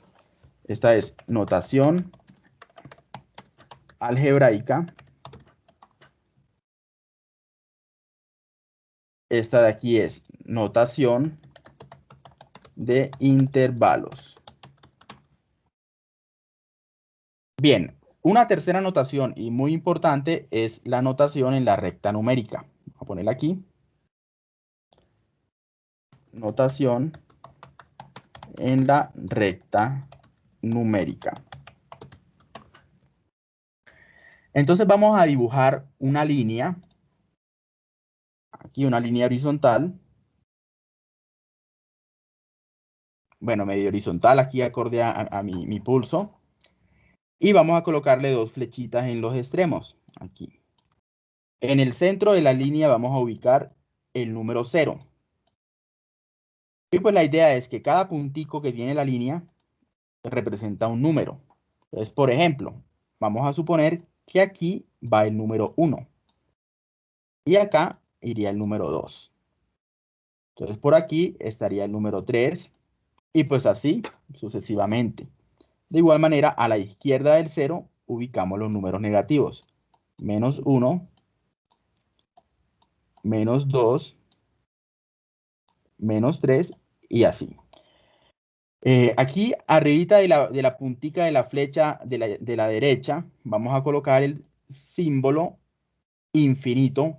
S1: Esta es notación algebraica. Esta de aquí es notación de intervalos. Bien, una tercera notación y muy importante es la notación en la recta numérica. Voy a ponerla aquí. Notación en la recta numérica. Entonces vamos a dibujar una línea aquí una línea horizontal. Bueno, medio horizontal aquí acorde a, mi, mi pulso. Y vamos a colocarle dos flechitas en los extremos, aquí. En el centro de la línea vamos a ubicar el número 0. Y pues la idea es que cada puntico que tiene la línea representa un número. Entonces, por ejemplo, vamos a suponer que aquí va el número 1. Y acá iría el número 2. Entonces por aquí estaría el número 3 y pues así sucesivamente. De igual manera, a la izquierda del 0 ubicamos los números negativos. Menos 1, menos 2, menos 3 y así. Eh, aquí, arribita de la, de la puntica de la flecha de la, de la derecha, vamos a colocar el símbolo infinito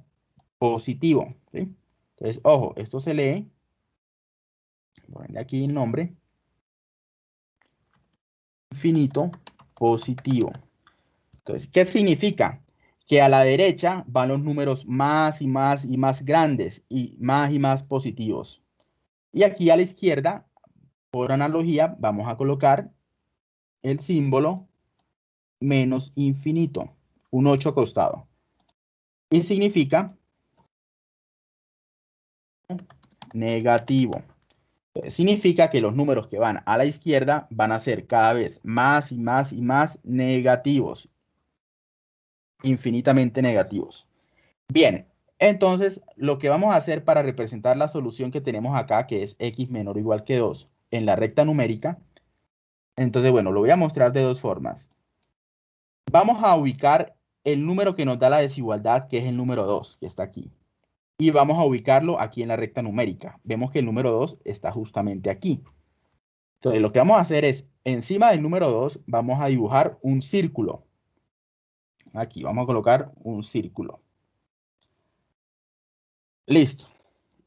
S1: positivo. Entonces, ojo, esto se lee, ponerle aquí el nombre, infinito positivo. Entonces, ¿qué significa? Que a la derecha van los números más y más y más grandes y más y más positivos. Y aquí a la izquierda, por analogía, vamos a colocar el símbolo menos infinito, un 8 costado. Y significa negativo. Significa que los números que van a la izquierda van a ser cada vez más y más y más negativos. Infinitamente negativos. Bien, entonces lo que vamos a hacer para representar la solución que tenemos acá, que es x menor o igual que 2, en la recta numérica, entonces bueno, lo voy a mostrar de dos formas. Vamos a ubicar el número que nos da la desigualdad, que es el número 2, que está aquí y vamos a ubicarlo aquí en la recta numérica. Vemos que el número 2 está justamente aquí. Entonces, lo que vamos a hacer es, encima del número 2, vamos a dibujar un círculo. Aquí vamos a colocar un círculo. Listo.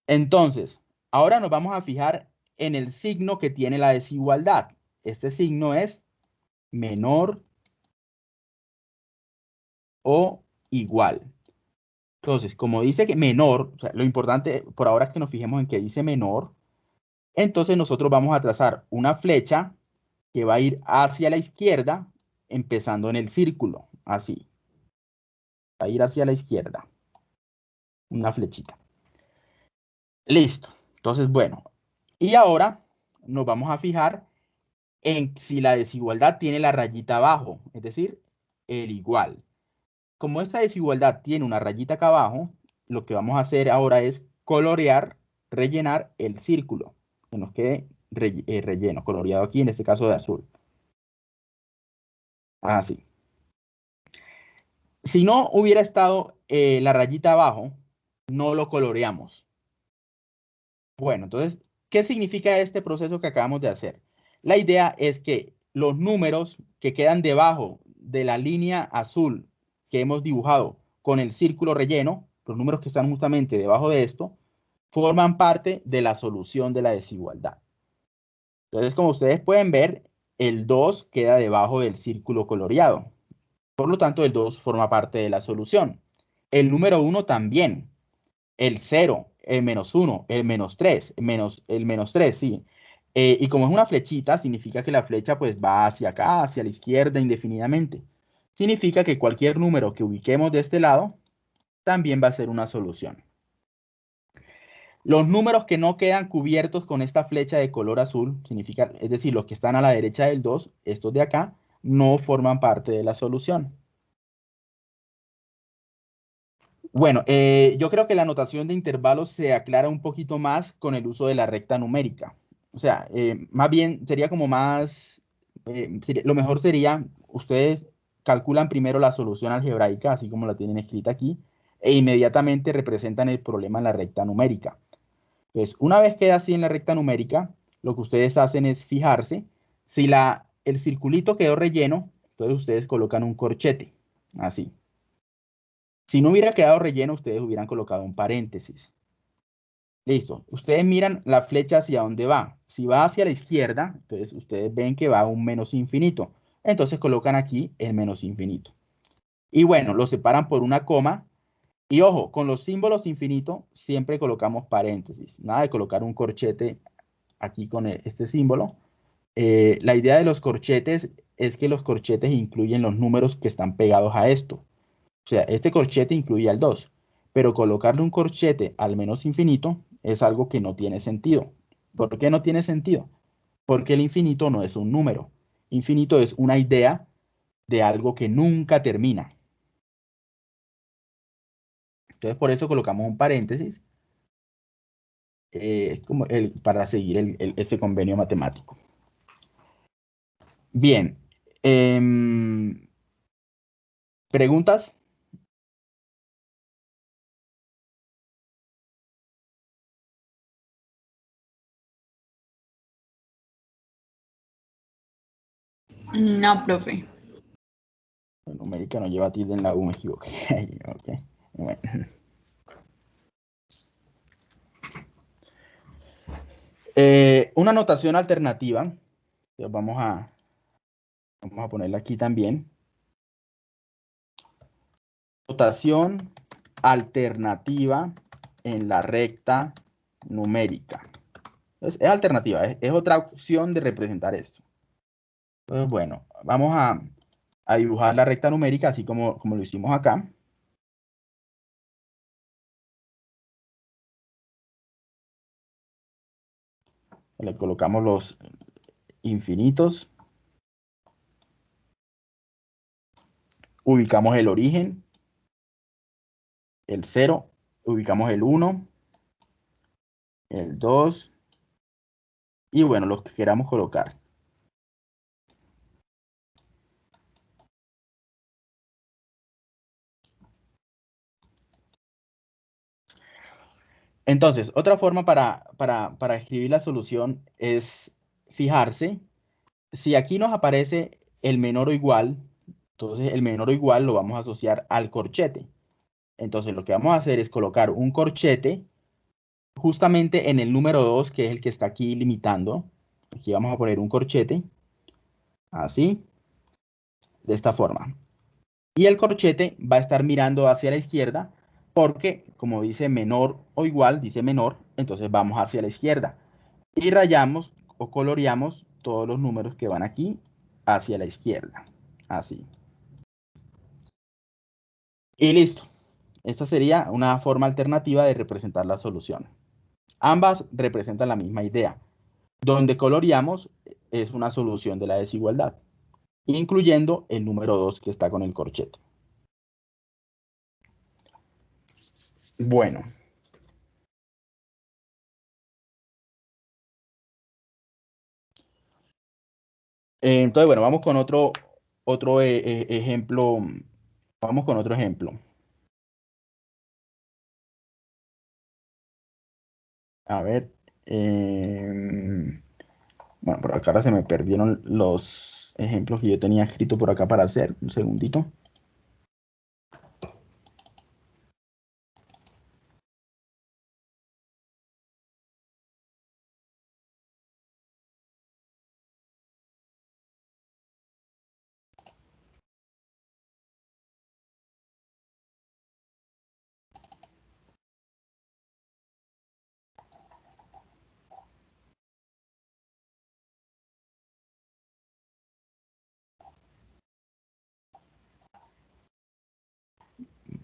S1: Entonces, ahora nos vamos a fijar en el signo que tiene la desigualdad. Este signo es menor o igual. Entonces, como dice que menor, lo importante por ahora es que nos fijemos en que dice menor, entonces nosotros vamos a trazar una flecha que va a ir hacia la izquierda, empezando en el círculo, así. Va a ir hacia la izquierda. Una flechita. Listo. Entonces, bueno. Y ahora nos vamos a fijar en si la desigualdad tiene la rayita abajo, es decir, el igual. Como esta desigualdad tiene una rayita acá abajo, lo que vamos a hacer ahora es colorear, rellenar el círculo, que nos quede eh, relleno, coloreado aquí, en este caso de azul. Así. Si no hubiera estado eh, la rayita abajo, no lo coloreamos. Bueno, entonces, ¿qué significa este proceso que acabamos de hacer? La idea es que los números que quedan debajo de la línea azul que hemos dibujado con el círculo relleno, los números que están justamente debajo de esto, forman parte de la solución de la desigualdad. Entonces, como ustedes pueden ver, el 2 queda debajo del círculo coloreado. Por lo tanto, el 2 forma parte de la solución. El número 1 también. El 0, el menos 1, el menos 3, menos, el menos 3, sí. Eh, y como es una flechita, significa que la flecha pues va hacia acá, hacia la izquierda indefinidamente. Significa que cualquier número que ubiquemos de este lado también va a ser una solución. Los números que no quedan cubiertos con esta flecha de color azul, significa, es decir, los que están a la derecha del 2, estos de acá, no forman parte de la solución. Bueno, eh, yo creo que la notación de intervalos se aclara un poquito más con el uso de la recta numérica. O sea, eh, más bien sería como más, eh, lo mejor sería, ustedes calculan primero la solución algebraica, así como la tienen escrita aquí, e inmediatamente representan el problema en la recta numérica. Entonces, una vez queda así en la recta numérica, lo que ustedes hacen es fijarse si la, el circulito quedó relleno, entonces ustedes colocan un corchete, así. Si no hubiera quedado relleno, ustedes hubieran colocado un paréntesis. Listo. Ustedes miran la flecha hacia dónde va. Si va hacia la izquierda, entonces ustedes ven que va a un menos infinito. Entonces colocan aquí el menos infinito. Y bueno, lo separan por una coma y ojo, con los símbolos infinitos siempre colocamos paréntesis. Nada de colocar un corchete aquí con e, este símbolo. Eh, la idea de los corchetes es que los corchetes incluyen los números que están pegados a esto. O sea, este corchete incluye al 2, pero colocarle un corchete al menos infinito es algo que no tiene sentido. ¿Por qué no tiene sentido? Porque el infinito no es un número. Infinito es una idea de algo que nunca termina. Entonces, por eso colocamos un paréntesis eh, como el, para seguir ese convenio matemático. Bien. Em, ¿Preguntas?
S4: No, profe.
S1: numérica no lleva tilde en la U, me equivoqué. okay. Eh, una notación alternativa, vamos a, vamos a ponerla aquí también. Notación alternativa en la recta numérica. Es, alternativa, es, otra opción de representar esto. Bueno, vamos a, a dibujar la recta numérica así como, como lo hicimos acá. Le colocamos los infinitos. Ubicamos el origen, el 0, ubicamos el 1, el 2 y bueno, los que queramos colocar. Entonces, otra forma para, escribir la solución es fijarse. Si aquí nos aparece el menor o igual, entonces el menor o igual lo vamos a asociar al corchete. Entonces lo que vamos a hacer es colocar un corchete justamente en el número 2, que es el que está aquí limitando. Aquí vamos a poner un corchete, así, de esta forma. Y el corchete va a estar mirando hacia la izquierda porque como dice menor o igual, dice menor, entonces vamos hacia la izquierda y rayamos o coloreamos todos los números que van aquí hacia la izquierda, así. Y listo. Esta sería una forma alternativa de representar la solución. Ambas representan la misma idea. Donde coloreamos es una solución de la desigualdad, incluyendo el número 2 que está con el corchete. Bueno. Eh, entonces, bueno, vamos con otro, otro eh, eh, ejemplo. Vamos con otro ejemplo. A ver. Em, bueno, por acá ahora se me perdieron los ejemplos que yo tenía escrito por acá para hacer. Un segundito.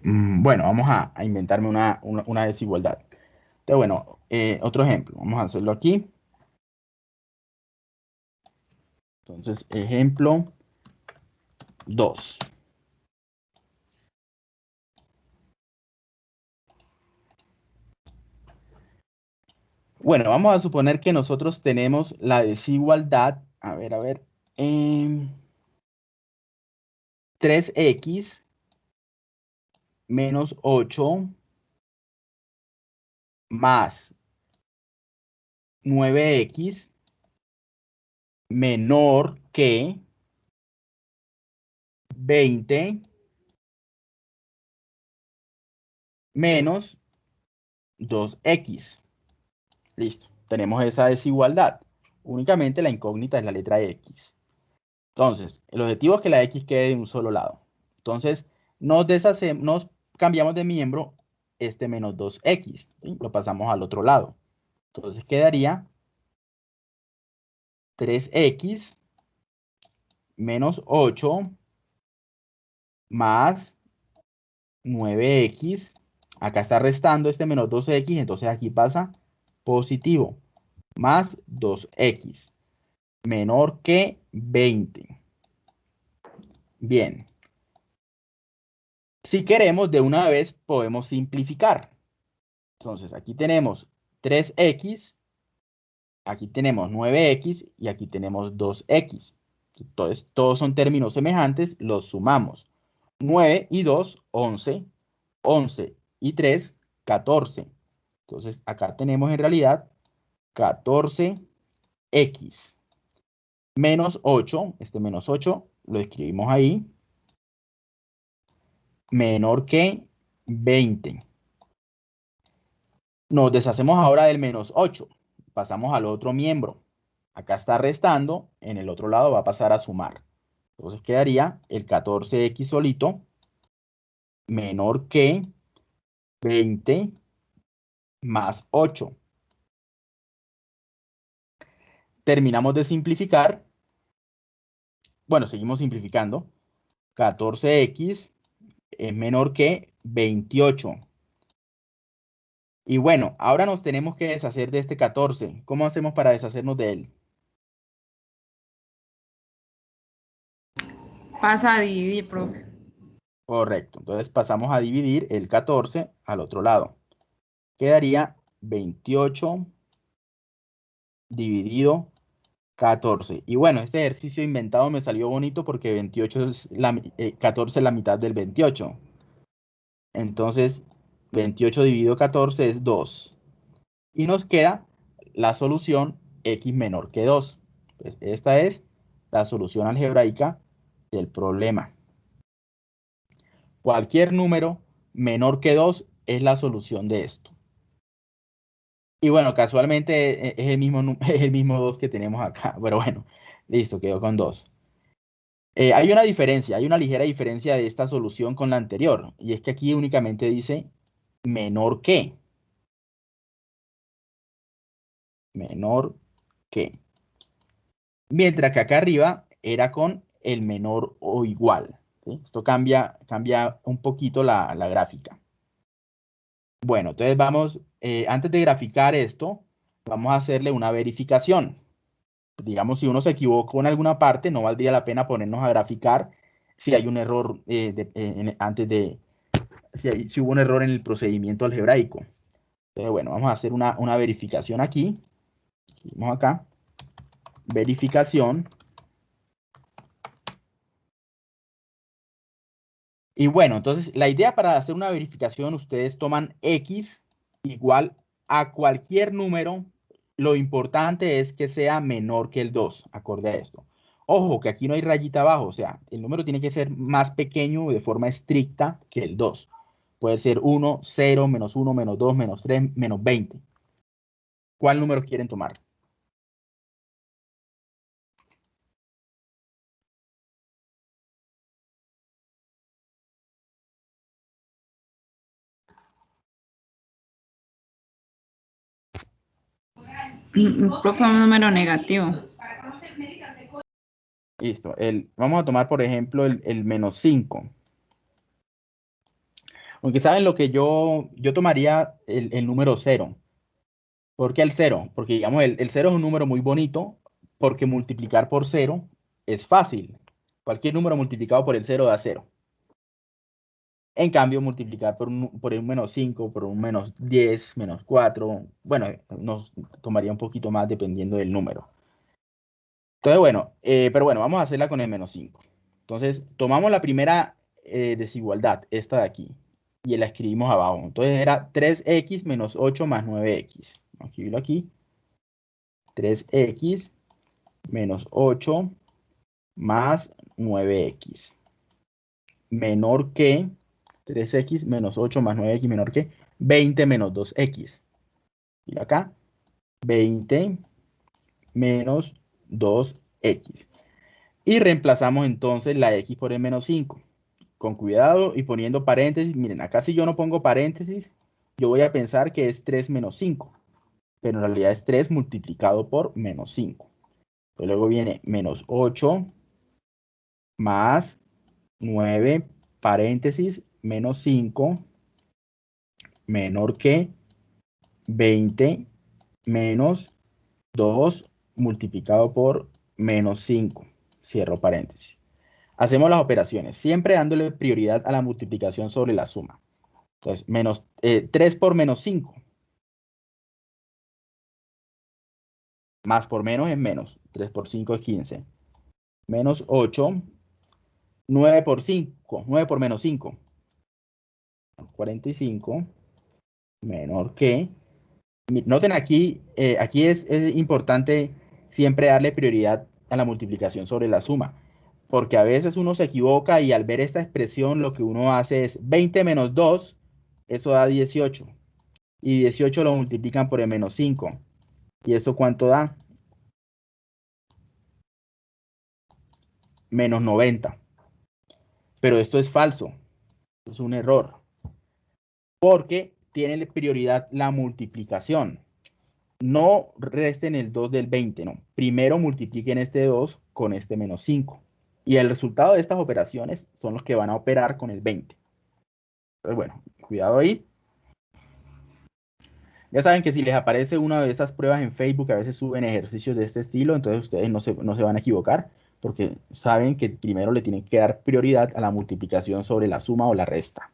S1: Mm, bueno, vamos a, inventarme una, desigualdad. Entonces, bueno, eh, otro ejemplo. Vamos a hacerlo aquí. Entonces, ejemplo 2. Bueno, vamos a suponer que nosotros tenemos la desigualdad, a ver, a ver, 3x em, menos 8 más 9x menor que 20 menos 2x. Listo, tenemos esa desigualdad. Únicamente la incógnita es la letra x. Entonces, el objetivo es que la x quede de un solo lado. Entonces, nos deshacemos, cambiamos de miembro este menos 2x, lo pasamos al otro lado. Entonces quedaría 3x menos 8 más 9x. Acá está restando este menos 2x, entonces aquí pasa positivo. Más 2x. Menor que 20. Bien. Si queremos, de una vez podemos simplificar. Entonces, aquí tenemos 3x, aquí tenemos 9x y aquí tenemos 2x. Entonces, todos son términos semejantes, los sumamos. 9 y 2, 11. 11 y 3, 14. Entonces, acá tenemos en realidad 14x. Menos 8, este menos 8 lo escribimos ahí menor que 20. Nos deshacemos ahora del menos 8. Pasamos al otro miembro. Acá está restando, en el otro lado va a pasar a sumar. Entonces quedaría el 14x solito menor que 20 más 8. Terminamos de simplificar. Bueno, seguimos simplificando. 14x es menor que 28. Y bueno, ahora nos tenemos que deshacer de este 14. ¿Cómo hacemos para deshacernos de él?
S5: Pasa a dividir, profe.
S1: Correcto. Entonces pasamos a dividir el 14 al otro lado. Quedaría 28 dividido 14. Y bueno, este ejercicio inventado me salió bonito porque 28 es la, 14 eh, es la mitad del 28. Entonces, 28 dividido 14 es 2. Y nos queda la solución x menor que 2. Pues esta es la solución algebraica del problema. Cualquier número menor que 2 es la solución de esto. Y bueno, casualmente eh, es el mismo, es el mismo 2 que tenemos acá. Pero bueno, listo, quedó con 2. Eh, hay una diferencia, hay una ligera diferencia de esta solución con la anterior. Y es que aquí únicamente dice menor que. Menor que. Mientras que acá arriba era con el menor o igual. Esto cambia, cambia un poquito la, la gráfica. Bueno, entonces vamos, eh, antes de graficar esto, vamos a hacerle una verificación. digamos, si uno se equivocó en alguna parte, no valdría la pena ponernos a graficar si hay un error eh, en- antes de, si, hay- si hubo un error en el procedimiento algebraico. Entonces, bueno, vamos a hacer una, una verificación aquí. Vamos acá. Verificación. Y bueno, entonces la idea para hacer una verificación, ustedes toman X igual a cualquier número. Lo importante es que sea menor que el 2, acorde a esto. Ojo, que aquí no hay rayita abajo, o sea, el número tiene que ser más pequeño de forma estricta que el 2. Puede ser 1, 0, menos 1, menos 2, menos 3, menos 20. ¿Cuál número quieren tomar?
S5: Profe, un número negativo.
S1: Listo. El, vamos a tomar, por ejemplo, el, el menos 5. Aunque saben lo que yo, yo tomaría el, el número 0. ¿Por qué el 0? Porque digamos, el, el 0 es un número muy bonito, porque multiplicar por 0 es fácil. Cualquier número multiplicado por el 0 da 0. En cambio, multiplicar por un, por un menos 5, por un menos 10, menos 4, bueno, nos tomaría un poquito más dependiendo del número. Entonces, bueno, eh, pero bueno, vamos a hacerla con el menos 5. Entonces, tomamos la primera eh, desigualdad, esta de aquí, y la escribimos abajo. Entonces era 3x menos 8 más 9x. Vamos a escribirlo aquí. 3x menos 8 más 9x. Menor que 3x menos 8 más 9x menor que 20 menos 2x. Y acá, 20 menos 2x. Y reemplazamos entonces la x por el menos 5. Con cuidado y poniendo paréntesis. Miren, acá si yo no pongo paréntesis, yo voy a pensar que es 3 menos 5. Pero en realidad es 3 multiplicado por menos 5. Pues luego viene menos 8 más 9 paréntesis menos 5 menor que 20 menos 2 multiplicado por menos 5. Cierro paréntesis. Hacemos las operaciones, siempre dándole prioridad a la multiplicación sobre la suma. Entonces, menos, eh, 3 por menos 5. Más por menos es menos. 3 por 5 es 15. Menos 8. 9 por 5. 9 por menos 5. 45. Menor que. Noten aquí, eh, aquí es, es importante siempre darle prioridad a la multiplicación sobre la suma. Porque a veces uno se equivoca y al ver esta expresión lo que uno hace es 20 menos 2, eso da 18. Y 18 lo multiplican por el menos 5. ¿Y eso cuánto da? Menos 90. Pero esto es falso. Es un error. Porque tiene prioridad la multiplicación. No resten el 2 del 20, no. Primero multipliquen este 2 con este menos 5. Y el resultado de estas operaciones son los que van a operar con el 20. Entonces, bueno, cuidado ahí. Ya saben que si les aparece una de esas pruebas en Facebook, a veces suben ejercicios de este estilo, entonces ustedes no se, no se van a equivocar, porque saben que primero le tienen que dar prioridad a la multiplicación sobre la suma o la resta.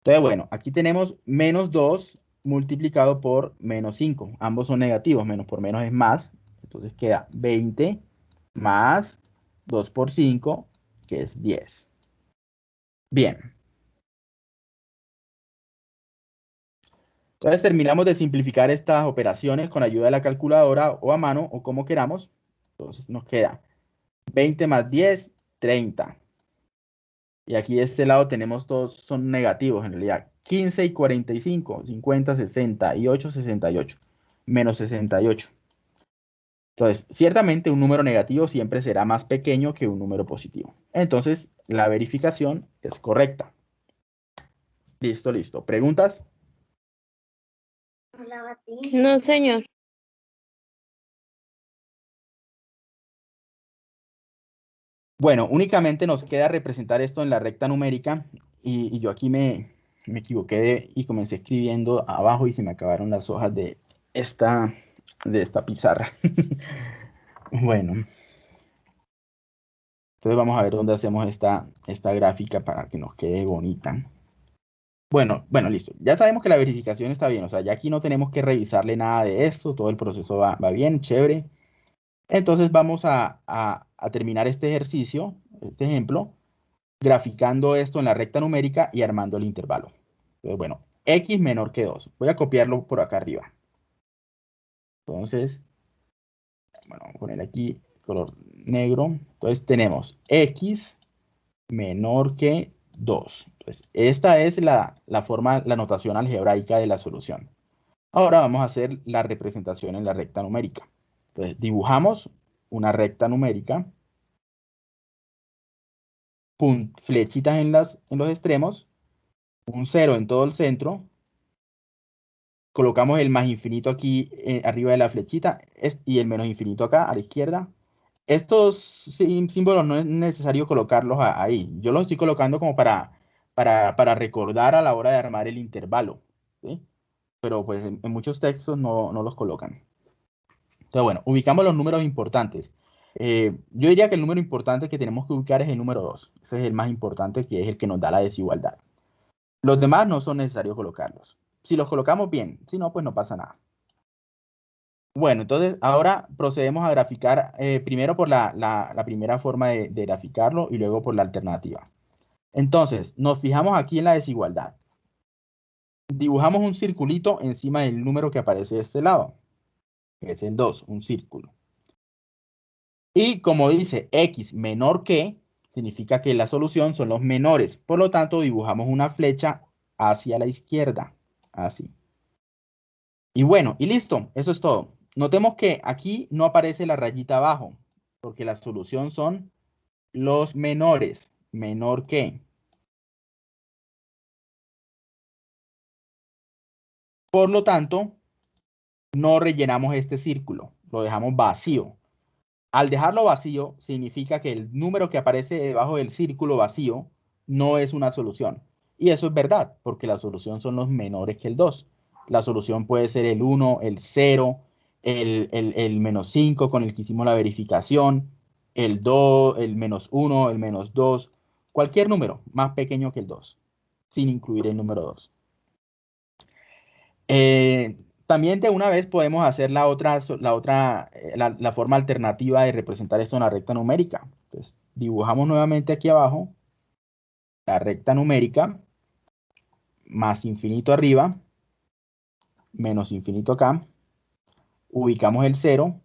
S1: Entonces, bueno, aquí tenemos menos 2 multiplicado por menos 5. Ambos son negativos, menos por menos es más. Entonces queda 20 más 2 por 5, que es 10. Bien. Entonces terminamos de simplificar estas operaciones con ayuda de la calculadora o a mano o como queramos. Entonces nos queda 20 más 10, 30. Y aquí de este lado tenemos todos, son negativos en realidad. 15 y 45, 50, 68, 68. Menos 68. Entonces, ciertamente un número negativo siempre será más pequeño que un número positivo. Entonces, la verificación es correcta. Listo, listo. ¿Preguntas?
S2: No, señor.
S1: Bueno, únicamente nos queda representar esto en la recta numérica y, yo aquí me, me equivoqué de- y comencé escribiendo abajo y se me acabaron las hojas de esta, de esta pizarra. Bueno. Entonces vamos a ver dónde hacemos esta, esta gráfica para que nos quede bonita. Bueno, bueno, listo. Ya sabemos que la verificación está bien. O sea, ya aquí no tenemos que revisarle nada de esto. Todo el proceso va, va bien, chévere. Entonces vamos a, a terminar este ejercicio, este ejemplo, graficando esto en la recta numérica y armando el intervalo. Entonces, bueno, x menor que 2. Voy a copiarlo por acá arriba. Entonces, bueno, vamos a poner aquí color negro. Entonces tenemos x menor que 2. Entonces, esta es la, la forma, la notación algebraica de la solución. Ahora vamos a hacer la representación en la recta numérica. Entonces, dibujamos una recta numérica flechitas en, las, en los extremos, un cero en todo el centro, colocamos el más infinito aquí eh, arriba de la flechita y el menos infinito acá a la izquierda. Estos símbolos no es necesario colocarlos ahí. Yo los estoy colocando como para, para, para recordar a la hora de armar el intervalo. Pero pues en, en muchos textos no, no, los colocan. Entonces, bueno, ubicamos los números importantes. Eh, yo diría que el número importante que tenemos que ubicar es el número 2. Ese es el más importante, que es el que nos da la desigualdad. Los demás no son necesarios colocarlos. Si los colocamos bien, si no, pues no pasa nada. Bueno, entonces ahora procedemos a graficar eh, primero por la, primera forma de graficarlo y luego por la alternativa. Entonces, nos fijamos aquí en la desigualdad. Dibujamos un circulito encima del número que aparece de este lado, es el 2, un círculo. Y como dice x menor que, significa que la solución son los menores. Por lo tanto, dibujamos una flecha hacia la izquierda, así. Y bueno, y listo, eso es todo. Notemos que aquí no aparece la rayita abajo, porque la solución son los menores, menor que. Por lo tanto, no rellenamos este círculo, lo dejamos vacío. Al dejarlo vacío, significa que el número que aparece debajo del círculo vacío no es una solución. Y eso es verdad, porque la solución son los menores que el 2. La solución puede ser el 1, el 0, el, el, menos 5 con el que hicimos la verificación, el 2, el menos 1, el menos 2, cualquier número más pequeño que el 2, sin incluir el número 2. Eh, también de una vez podemos hacer la otra, la, otra eh, la, forma alternativa de representar esto en la recta numérica. Entonces, dibujamos nuevamente aquí abajo la recta numérica, más infinito arriba, menos infinito acá, ubicamos el 0,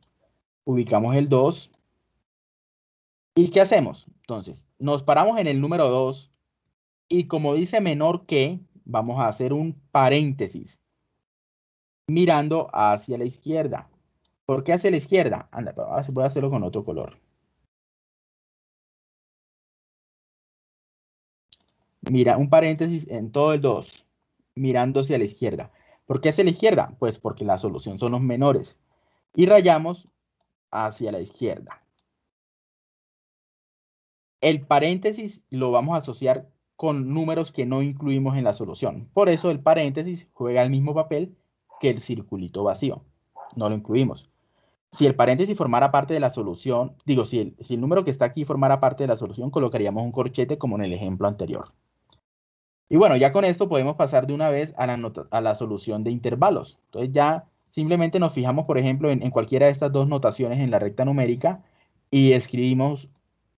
S1: ubicamos el 2, ¿y qué hacemos? Entonces, nos paramos en el número 2, y como dice menor que, vamos a hacer un paréntesis mirando hacia la izquierda. ¿Por qué hacia la izquierda? Anda, voy a hacerlo con otro color. Mira, un paréntesis en todo el 2, mirando hacia la izquierda. ¿Por qué hacia la izquierda? Pues porque la solución son los menores. Y rayamos hacia la izquierda. El paréntesis lo vamos a asociar con números que no incluimos en la solución. Por eso el paréntesis juega el mismo papel que el circulito vacío. No lo incluimos. Si el paréntesis formara parte de la solución, digo, si el, si el número que está aquí formara parte de la solución, colocaríamos un corchete como en el ejemplo anterior. Y bueno, ya con esto podemos pasar de una vez a la, nota, a la solución de intervalos. Entonces ya simplemente nos fijamos, por ejemplo, en, en cualquiera de estas dos notaciones en la recta numérica y escribimos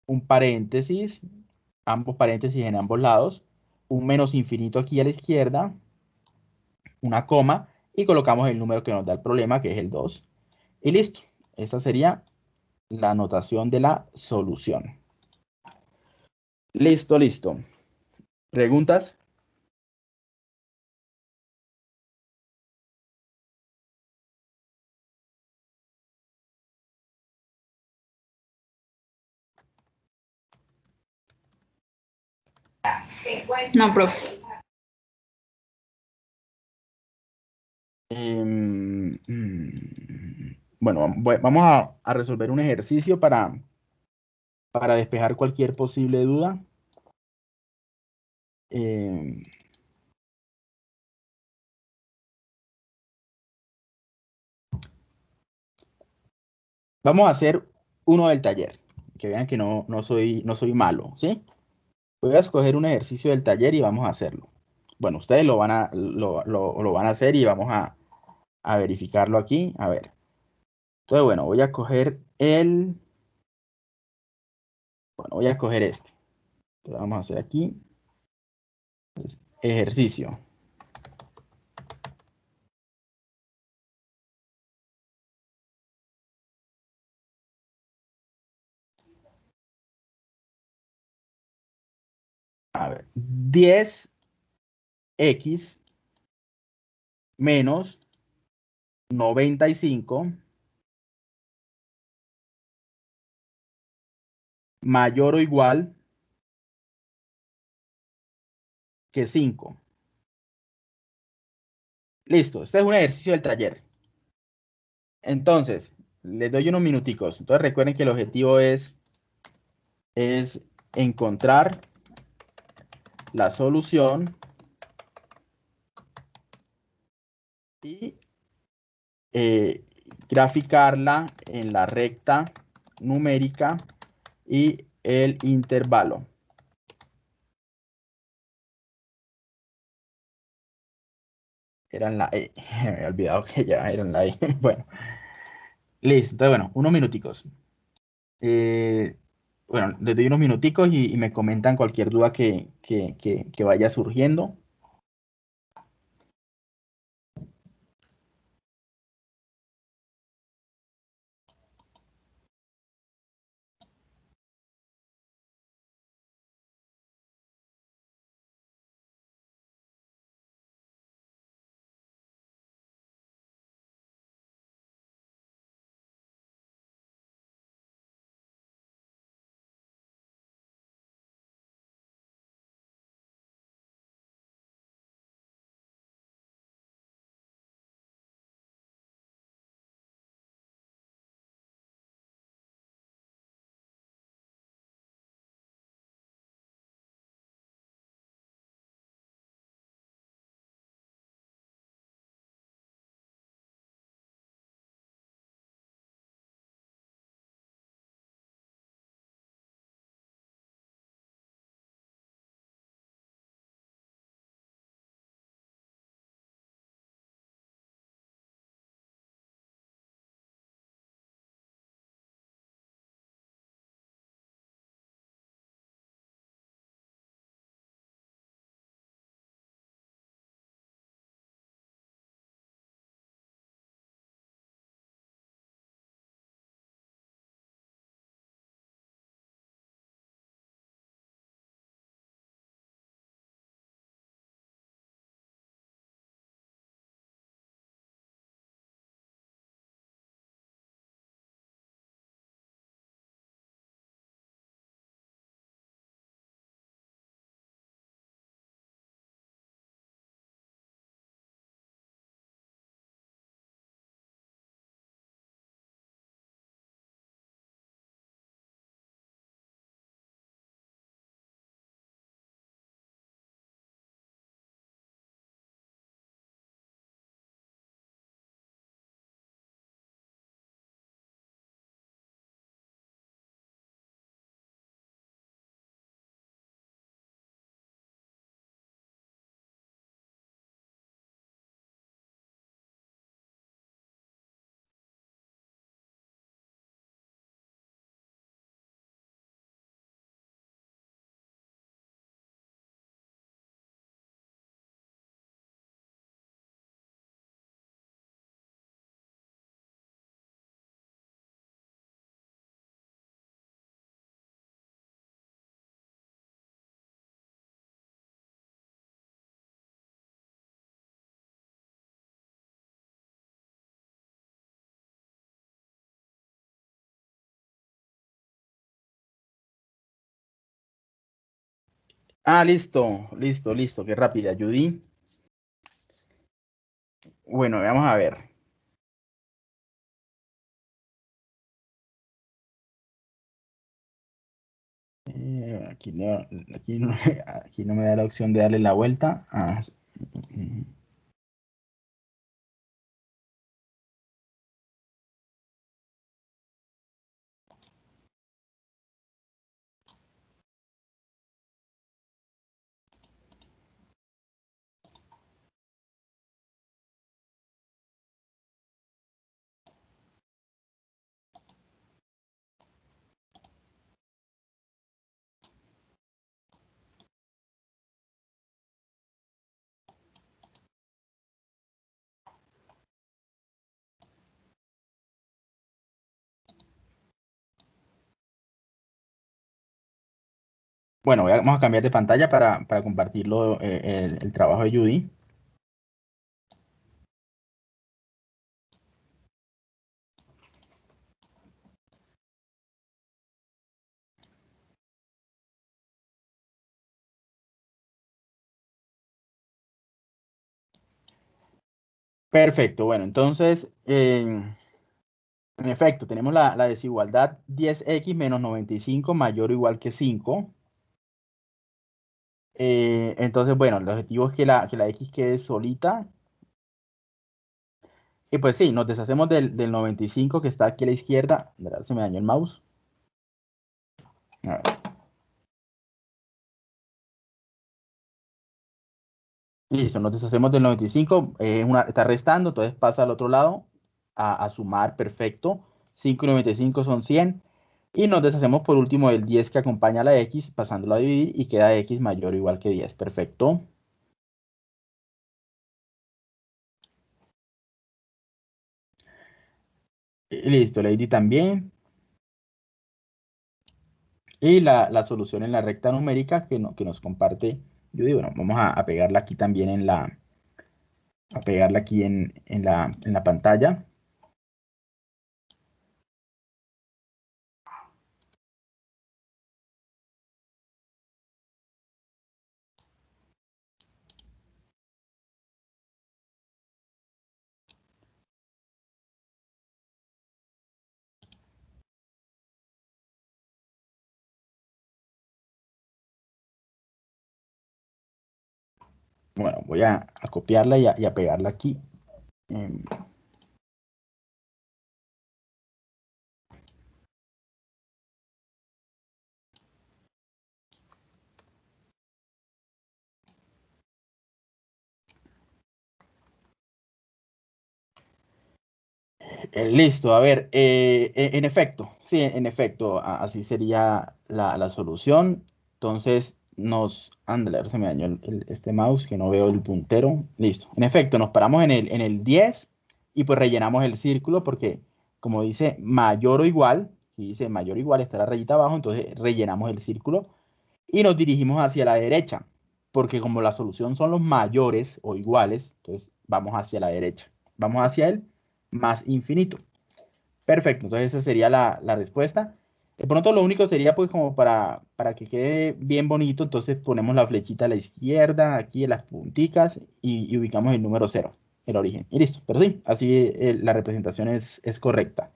S1: un paréntesis, ambos paréntesis en ambos lados, un menos infinito aquí a la izquierda, una coma, y colocamos el número que nos da el problema, que es el 2. Y listo. Esa sería la anotación de la solución. Listo, listo. ¿Preguntas?
S5: No, profe.
S1: Eh, bueno, vamos a, resolver un ejercicio para, para despejar cualquier posible duda. Eh, vamos a hacer uno del taller. Que vean que no, no, soy, no soy malo, ¿sí? Voy a escoger un ejercicio del taller y vamos a hacerlo. Bueno, ustedes lo van a, lo, lo- van a hacer y vamos a, a verificarlo aquí. A ver. Entonces, bueno, voy a escoger el... Bueno, voy a escoger este. Entonces, vamos a hacer aquí. Ejercicio. A ver, 10x menos 95 mayor o igual que 5. Listo, este es un ejercicio del taller. Entonces, les doy unos minuticos. Entonces recuerden que el objetivo es, es encontrar la solución y eh, graficarla en la recta numérica y el intervalo. Era en la E. Me había olvidado que ya era en la E. Bueno. Listo. Entonces, bueno, unos minuticos. Eh, bueno, les doy unos minuticos y, me comentan cualquier duda que, que, que vaya surgiendo. Ah, listo, listo, listo. Qué rápida, Judy. Bueno, vamos a ver. Eh, aquí, no, aquí, no, aquí no me da la opción de darle la vuelta. Ah. Bueno, vamos a cambiar de pantalla para, para compartirlo eh, el, trabajo de Judy. Perfecto, bueno, entonces, en en efecto, tenemos la, la desigualdad 10x menos 95 mayor o igual que 5. Eh, entonces, bueno, el objetivo es que la, que la x quede solita. Y pues sí, nos deshacemos del, del 95 que está aquí a la izquierda. Se me dañó el mouse. A ver. Listo, nos deshacemos del 95, eh, una, está restando, entonces pasa al otro lado a, a sumar, perfecto. 5 y 95 son 100. Y nos deshacemos por último del 10 que acompaña a la x, pasándolo a dividir y queda x mayor o igual que 10, perfecto. Y Listo, Lady también. Y la, la solución en la recta numérica que, no- que nos comparte Judy, bueno, vamos a, a pegarla aquí también en la, a pegarla aquí en, en la, en la pantalla. Bueno, voy a, copiarla y a, pegarla aquí. Em, Eh, listo, a ver, eh, e- en efecto, sí, en efecto, así sería la solución. Entonces nos, ahora se me dañó el- este mouse que no veo el puntero. Listo, en efecto, nos paramos en el, en el 10 y pues rellenamos el círculo porque como dice mayor o igual, si dice mayor o igual está la rayita abajo, entonces rellenamos el círculo y nos dirigimos hacia la derecha porque como la solución son los mayores o iguales, entonces vamos hacia la derecha, vamos hacia el más infinito. Perfecto, entonces esa sería la, la respuesta. De pronto lo único sería pues como para, para que quede bien bonito, entonces ponemos la flechita a la izquierda, aquí en las punticas y, ubicamos el número 0, el origen. Y listo, pero sí, así eh, la representación es, es correcta.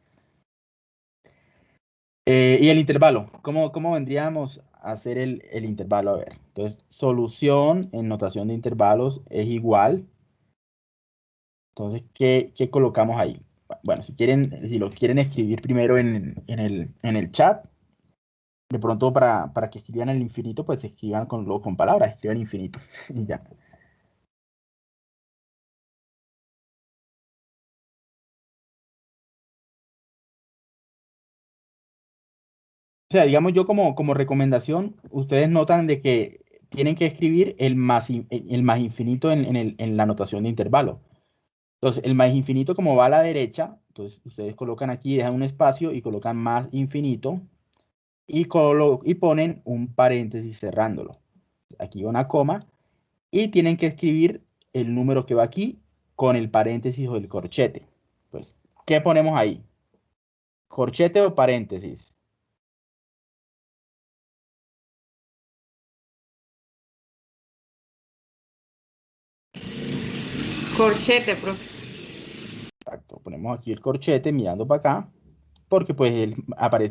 S1: Eh, y el intervalo, ¿cómo, cómo vendríamos a hacer el, el intervalo? A ver, entonces solución en notación de intervalos es igual entonces, ¿qué, qué colocamos ahí? Bueno, si quieren, si lo quieren escribir primero en, en el, en el chat, de pronto para, para que escriban el infinito, pues escriban con, con palabras, escriban infinito y ya. O sea, digamos yo como, como recomendación, ustedes notan de que tienen que escribir el más, el más infinito en, en el- en la notación de intervalo. Entonces, el más infinito como va a la derecha, entonces ustedes colocan aquí, dejan un espacio y colocan más infinito y, colo- y ponen un paréntesis cerrándolo. Aquí una coma y tienen que escribir el número que va aquí con el paréntesis o el corchete. Pues, ¿qué ponemos ahí? ¿Corchete o paréntesis?
S5: Corchete, profe.
S1: Exacto, ponemos aquí el corchete mirando para acá, porque pues el,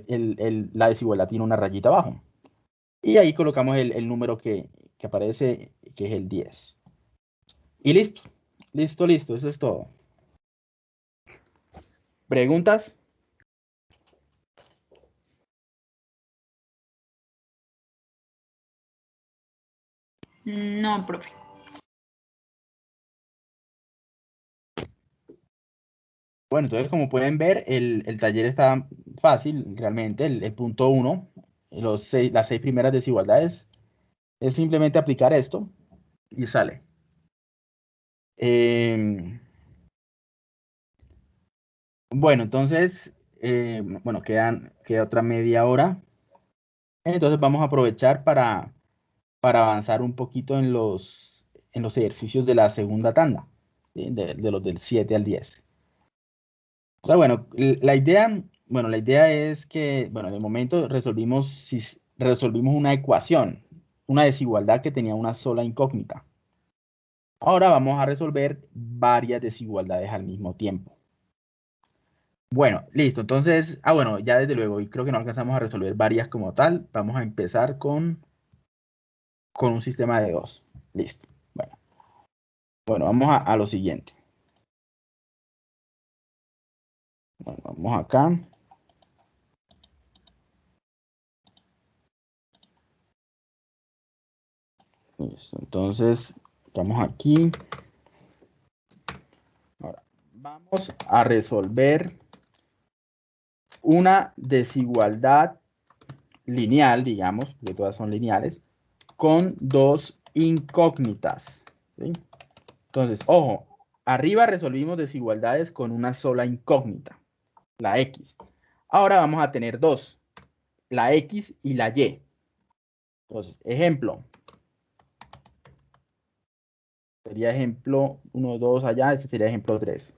S1: el- el- la desigualdad tiene una rayita abajo. Y ahí colocamos el, el número que, que aparece, que es el 10. Y listo, listo, listo, eso es todo. ¿Preguntas?
S5: No, profe.
S1: Bueno, entonces como pueden ver, el, el taller está fácil, realmente, el, el punto 1, los seis, las seis primeras desigualdades, es simplemente aplicar esto y sale. Em, bueno, entonces, eh, bueno, quedan, queda otra media hora. Entonces vamos a aprovechar para, para avanzar un poquito en los, en los ejercicios de la segunda tanda, de, de los del 7 al 10. Entonces, bueno, la idea, bueno, la idea es que, bueno, de momento resolvimos, resolvimos una ecuación, una desigualdad que tenía una sola incógnita. Ahora vamos a resolver varias desigualdades al mismo tiempo. Bueno, listo. Entonces, ah, bueno, ya desde luego, y creo que no alcanzamos a resolver varias como tal. Vamos a empezar con, con un sistema de dos. Listo. Bueno, bueno vamos a lo siguiente. Bueno, vamos acá. Listo, entonces, estamos aquí. Ahora, vamos a resolver una desigualdad lineal, digamos, que todas son lineales, con dos incógnitas. Entonces, ojo, arriba resolvimos desigualdades con una sola incógnita, la X. Ahora vamos a tener dos, la X y la Y. Entonces, ejemplo. Sería ejemplo 1, 2 allá, este sería ejemplo 3.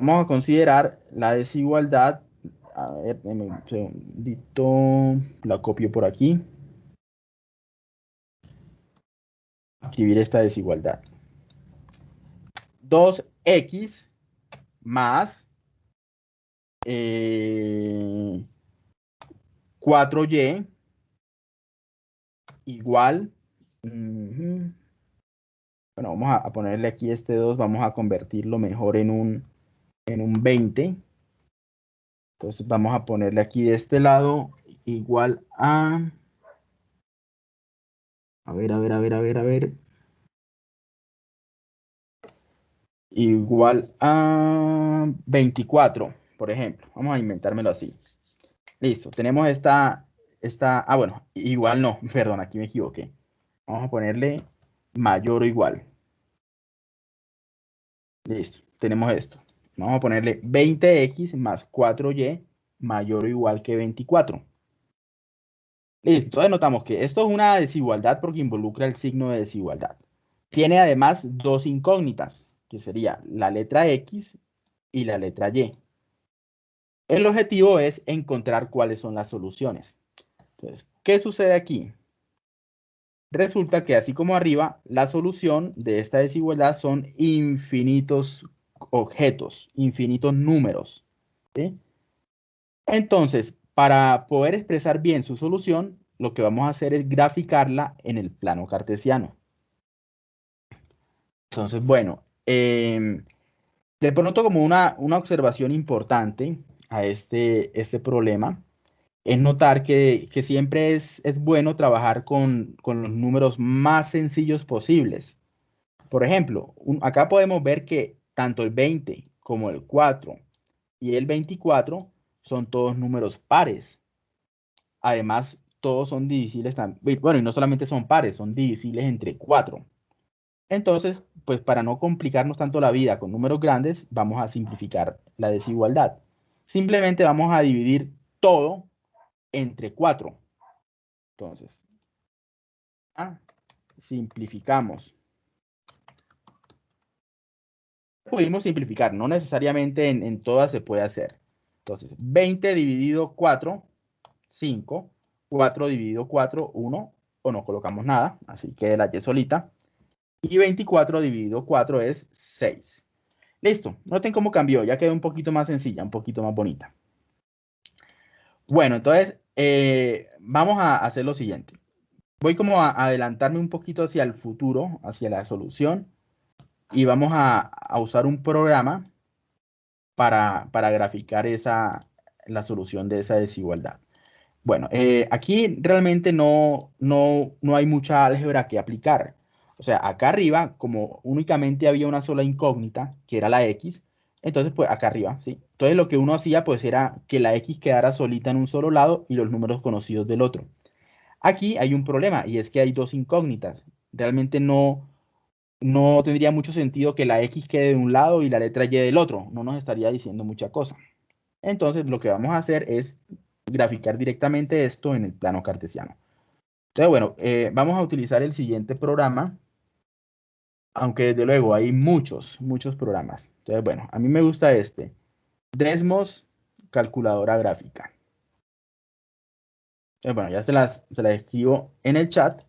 S1: Vamos a considerar la desigualdad. A ver, un segundito. La copio por aquí. Escribir esta desigualdad. 2x más eh, 4y igual. Uh -huh. Bueno, vamos a, a ponerle aquí este 2, vamos a convertirlo mejor en un en un 20. Entonces vamos a ponerle aquí de este lado igual a... A ver, a ver, a ver, a ver, a ver. Igual a 24, por ejemplo. Vamos a inventármelo así. Listo, tenemos esta, esta... Ah, bueno, igual no, perdón, aquí me equivoqué. Vamos a ponerle mayor o igual. Listo, tenemos esto. Vamos a ponerle 20x más 4y mayor o igual que 24. Listo, entonces notamos que esto es una desigualdad porque involucra el signo de desigualdad. Tiene además dos incógnitas, que sería la letra x y la letra y. El objetivo es encontrar cuáles son las soluciones. Entonces, ¿qué sucede aquí? Resulta que así como arriba, la solución de esta desigualdad son infinitos objetos, infinitos números. Entonces, para poder expresar bien su solución, lo que vamos a hacer es graficarla en el plano cartesiano. Entonces, bueno, eh, de pronto como una, una observación importante a este, este problema es notar que, que siempre es, es, bueno trabajar con, con, los números más sencillos posibles. Por ejemplo, acá podemos ver que tanto el 20 como el 4 y el 24 son todos números pares. Además, todos son divisibles también. Bueno, y no solamente son pares, son divisibles entre 4. Entonces, pues para no complicarnos tanto la vida con números grandes, vamos a simplificar la desigualdad. Simplemente vamos a dividir todo entre 4. Entonces, ah, simplificamos. Pudimos simplificar, no necesariamente en, en todas se puede hacer. Entonces, 20 dividido 4, 5. 4 dividido 4, 1. O no colocamos nada, así que la y solita. Y 24 dividido 4 es 6. Listo, noten cómo cambió, ya quedó un poquito más sencilla, un poquito más bonita. Bueno, entonces eh, vamos a hacer lo siguiente. Voy como a adelantarme un poquito hacia el futuro, hacia la solución y vamos a, usar un programa para, para, graficar esa, la solución de esa desigualdad. Bueno, eh, aquí realmente no, no, no hay mucha álgebra que aplicar. O sea, acá arriba, como únicamente había una sola incógnita, que era la x, entonces pues acá arriba, ¿sí? Entonces lo que uno hacía pues era que la x quedara solita en un solo lado y los números conocidos del otro. Aquí hay un problema y es que hay dos incógnitas. Realmente no, no tendría mucho sentido que la X quede de un lado y la letra Y del otro. No nos estaría diciendo mucha cosa. Entonces, lo que vamos a hacer es graficar directamente esto en el plano cartesiano. Entonces, bueno, eh, vamos a utilizar el siguiente programa, aunque desde luego hay muchos, muchos programas. Entonces, bueno, a mí me gusta este, Desmos Calculadora Gráfica. Entonces, bueno, ya se las, se las escribo en el chat.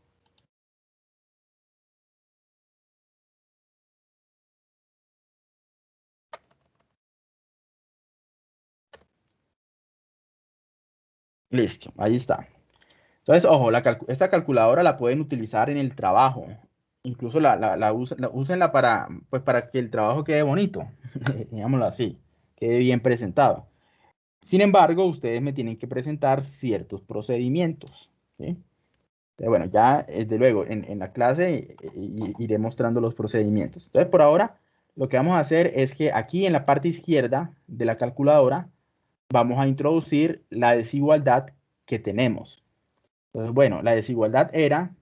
S1: Listo, ahí está. Entonces, ojo, esta calculadora la pueden utilizar en el trabajo. Incluso la, la, úsenla para, pues, para que el trabajo quede bonito, digámoslo así, quede bien presentado. Sin embargo, ustedes me tienen que presentar ciertos procedimientos. bueno, ya desde luego en, en la clase iré mostrando los procedimientos. Entonces, por ahora, lo que vamos a hacer es que aquí en la parte izquierda de la calculadora vamos a introducir la desigualdad que tenemos. Entonces, bueno, la desigualdad era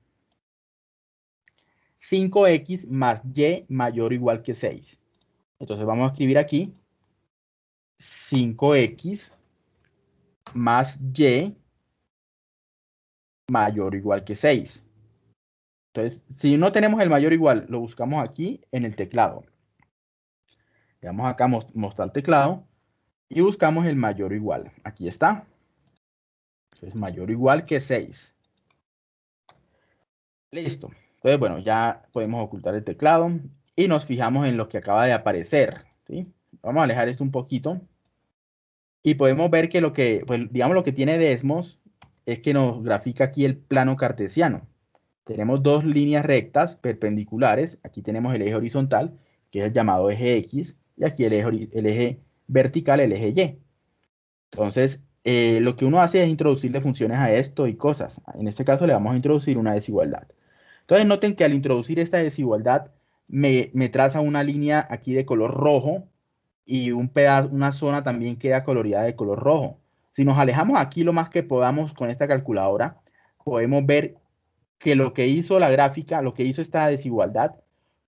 S1: 5x más y mayor o igual que 6. Entonces vamos a escribir aquí 5x más y mayor o igual que 6. Entonces, si no tenemos el mayor o igual, lo buscamos aquí en el teclado. Le damos acá mostrar teclado y buscamos el mayor o igual. Aquí está. Es mayor o igual que 6. Listo. Entonces, bueno, ya podemos ocultar el teclado y nos fijamos en lo que acaba de aparecer. ¿sí? Vamos a alejar esto un poquito. Y podemos ver que lo que, pues, digamos, lo que tiene Desmos es que nos grafica aquí el plano cartesiano. Tenemos dos líneas rectas perpendiculares. Aquí tenemos el eje horizontal, que es el llamado eje X, y aquí el eje, el eje vertical, el eje Y. Entonces, eh, lo que uno hace es introducirle funciones a esto y cosas. En este caso le vamos a introducir una desigualdad. Entonces noten que al introducir esta desigualdad me, traza una línea aquí de color rojo y un una zona también queda coloreada de color rojo. Si nos alejamos aquí lo más que podamos con esta calculadora, podemos ver que lo que hizo la gráfica, lo que hizo esta desigualdad,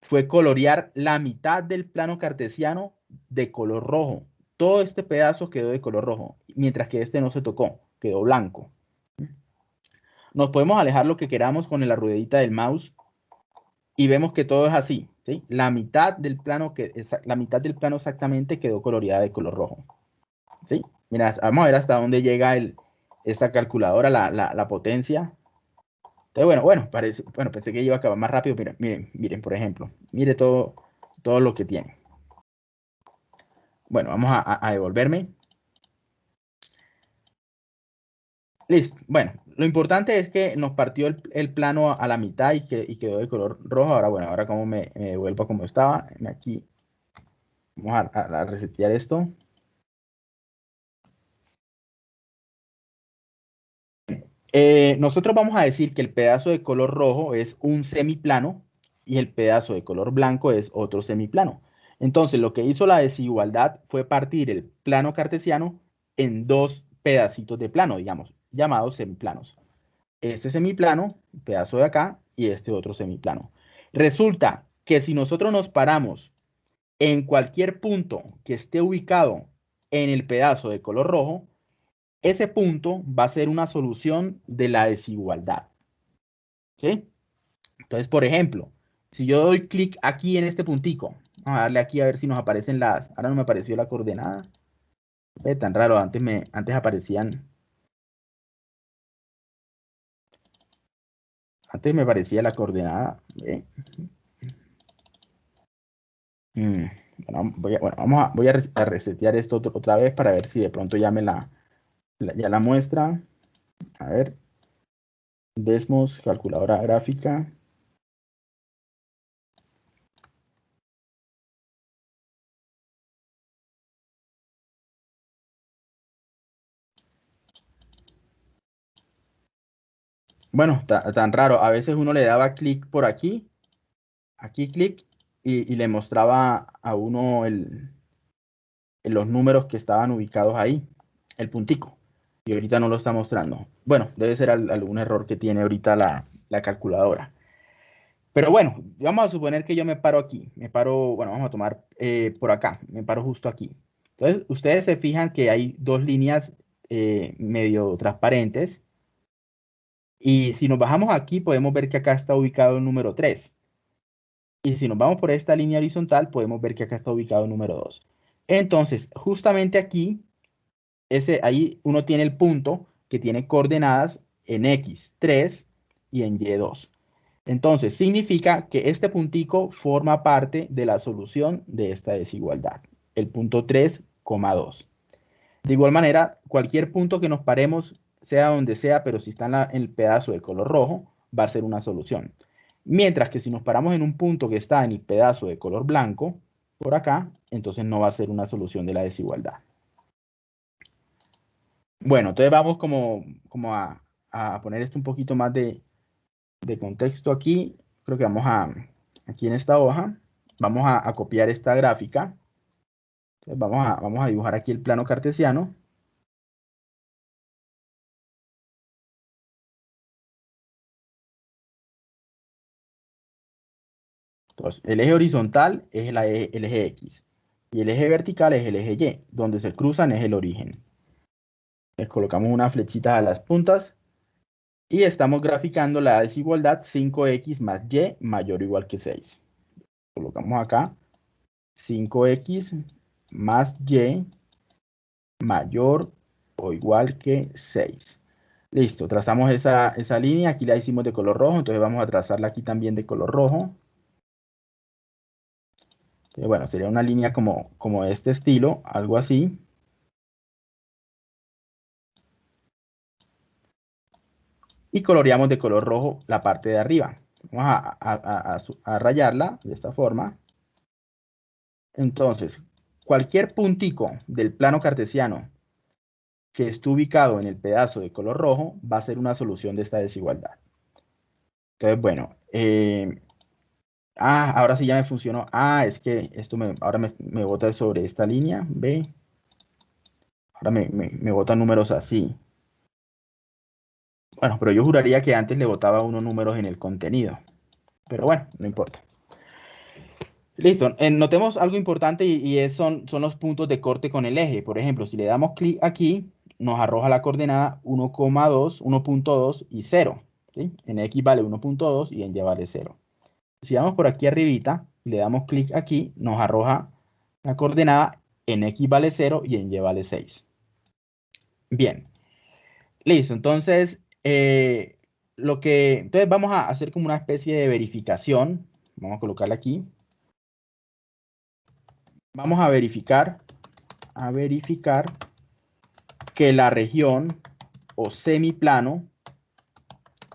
S1: fue colorear la mitad del plano cartesiano de color rojo todo este pedazo quedó de color rojo, mientras que este no se tocó, quedó blanco. Nos podemos alejar lo que queramos con la ruedita del mouse y vemos que todo es así. La, mitad del plano que, la mitad del plano exactamente quedó coloreada de color rojo. ¿sí? Mira, vamos a ver hasta dónde llega el, esta calculadora, la, potencia. Entonces, bueno, bueno, parece, bueno, pensé que iba a acabar más rápido. Miren, miren, miren, por ejemplo, mire todo, todo lo que tiene. Bueno, vamos a, devolverme. Listo. Bueno, lo importante es que nos partió el, plano a, la mitad y, que, quedó de color rojo. Ahora, bueno, ahora como me, me devuelvo como estaba. Aquí vamos a, resetear esto. Eh, nosotros vamos a decir que el pedazo de color rojo es un semiplano y el pedazo de color blanco es otro semiplano. Entonces, lo que hizo la desigualdad fue partir el plano cartesiano en dos pedacitos de plano, digamos, llamados semiplanos. Este semiplano, pedazo de acá, y este otro semiplano. Resulta que si nosotros nos paramos en cualquier punto que esté ubicado en el pedazo de color rojo, ese punto va a ser una solución de la desigualdad. ¿Sí? Entonces, por ejemplo, si yo doy clic aquí en este puntico Vamos a darle aquí a ver si nos aparecen las... Ahora no me apareció la coordenada. Tan raro, antes, me, antes aparecían... Antes me parecía la coordenada. Mm, bueno, voy a, vamos a, voy a resetear esto otra vez para ver si de pronto ya me la, ya la muestra. A ver. Desmos, calculadora gráfica. Bueno, tan raro. A veces uno le daba clic por aquí, aquí clic, y, le mostraba a uno los números que estaban ubicados ahí, el puntico. Y ahorita no lo está mostrando. Bueno, debe ser algún error que tiene ahorita la, calculadora. Pero bueno, vamos a suponer que yo me paro aquí. Me paro, bueno, vamos a tomar eh, por acá. Me paro justo aquí. Entonces, ustedes se fijan que hay dos líneas eh, medio transparentes. Y si nos bajamos aquí, podemos ver que acá está ubicado el número 3. Y si nos vamos por esta línea horizontal, podemos ver que acá está ubicado el número 2. Entonces, justamente aquí, ese, ahí uno tiene el punto que tiene coordenadas en X3 y en Y2. Entonces, significa que este puntico forma parte de la solución de esta desigualdad, el punto 3,2. De igual manera, cualquier punto que nos paremos, sea donde sea, pero si está en, el pedazo de color rojo, va a ser una solución. Mientras que si nos paramos en un punto que está en el pedazo de color blanco, por acá, entonces no va a ser una solución de la desigualdad. Bueno, entonces vamos como, a, a poner esto un poquito más de, contexto aquí, creo que vamos a, aquí en esta hoja, vamos a, copiar esta gráfica. vamos, a, vamos a dibujar aquí el plano cartesiano. Entonces, el eje horizontal es el eje, el eje X y el eje vertical es el eje Y. Donde se cruzan es el origen. Les colocamos unas flechitas a las puntas y estamos graficando la desigualdad 5x más y mayor o igual que 6. Colocamos acá 5x más y mayor o igual que 6. Listo, trazamos esa, esa línea, aquí la hicimos de color rojo, entonces vamos a trazarla aquí también de color rojo. Bueno, sería una línea como, como este estilo, algo así. y coloreamos de color rojo la parte de arriba. Vamos a, rayarla de esta forma. Entonces, cualquier puntico del plano cartesiano que esté ubicado en el pedazo de color rojo va a ser una solución de esta desigualdad. Entonces, bueno, eh, ah, ahora sí ya me funcionó. Ah, es que esto me, ahora me, me bota sobre esta línea, ¿ve? Ahora me, me, me bota números así. Bueno, pero yo juraría que antes le botaba unos números en el contenido. Pero bueno, no importa. Listo, eh, notemos algo importante y, son, son los puntos de corte con el eje. Por ejemplo, si le damos clic aquí, nos arroja la coordenada 1,2, 1.2 y 0. En X vale 1.2 y en Y vale 0. Si vamos por aquí arribita le damos clic aquí, nos arroja la coordenada en X vale 0 y en Y vale 6. Bien. Listo, entonces eh, lo que, entonces vamos a hacer como una especie de verificación. Vamos a colocarla aquí. Vamos a verificar, a verificar que la región o semiplano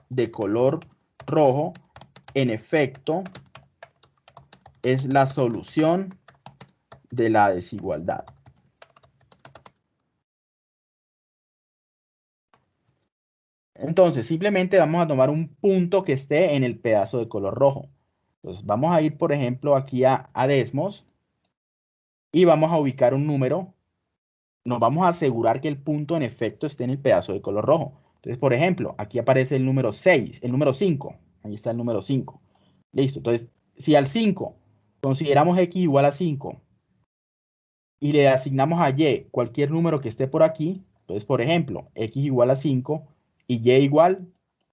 S1: de color rojo, en efecto, es la solución de la desigualdad. Entonces, simplemente vamos a tomar un punto que esté en el pedazo de color rojo. Entonces, vamos a ir, por ejemplo, aquí a, Desmos y vamos a ubicar un número. Nos vamos a asegurar que el punto en efecto esté en el pedazo de color rojo. Entonces, por ejemplo, aquí aparece el número 6, el número 5. Ahí está el número 5. Listo. Entonces, si al 5 consideramos x igual a 5 y le asignamos a y cualquier número que esté por aquí, entonces, por ejemplo, x igual a 5 y y igual,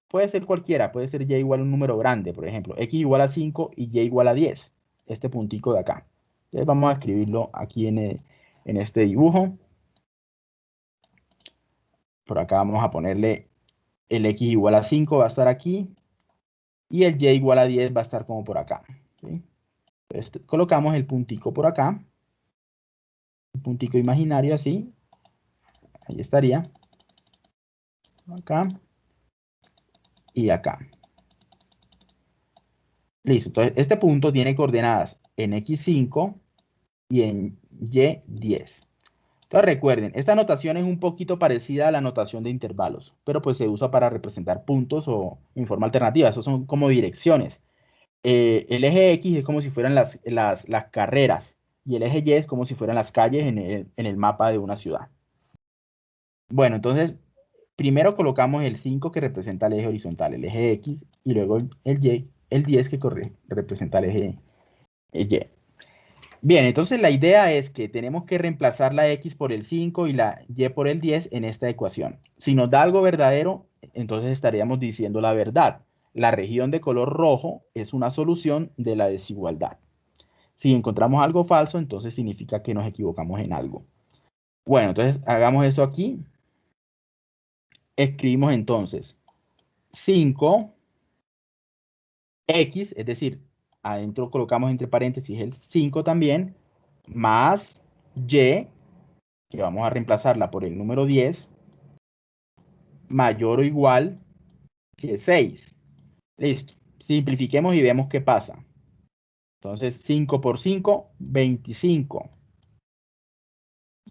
S1: puede ser cualquiera, puede ser y igual a un número grande, por ejemplo, x igual a 5 y y igual a 10, este puntico de acá. Entonces vamos a escribirlo aquí en, en este dibujo. Por acá vamos a ponerle el x igual a 5 va a estar aquí y el y igual a 10 va a estar como por acá. Entonces, colocamos el puntico por acá, un puntico imaginario así, ahí estaría acá y acá. Listo, entonces este punto tiene coordenadas en X5 y en Y10. Entonces recuerden, esta notación es un poquito parecida a la notación de intervalos, pero pues se usa para representar puntos o en forma alternativa, esos son como direcciones. Eh, el eje X es como si fueran las, las, carreras y el eje Y es como si fueran las calles en el, en el mapa de una ciudad. Bueno, entonces primero colocamos el 5 que representa el eje horizontal, el eje X, y luego el Y, el 10 que corre, representa el eje Y. Bien, entonces la idea es que tenemos que reemplazar la x por el 5 y la y por el 10 en esta ecuación. Si nos da algo verdadero, entonces estaríamos diciendo la verdad. La región de color rojo es una solución de la desigualdad. Si encontramos algo falso, entonces significa que nos equivocamos en algo. Bueno, entonces hagamos eso aquí. Escribimos entonces 5 x, es decir, adentro colocamos entre paréntesis el 5 también, más y, que vamos a reemplazarla por el número 10, mayor o igual que 6. Listo. Simplifiquemos y vemos qué pasa. Entonces, 5 por 5, 25.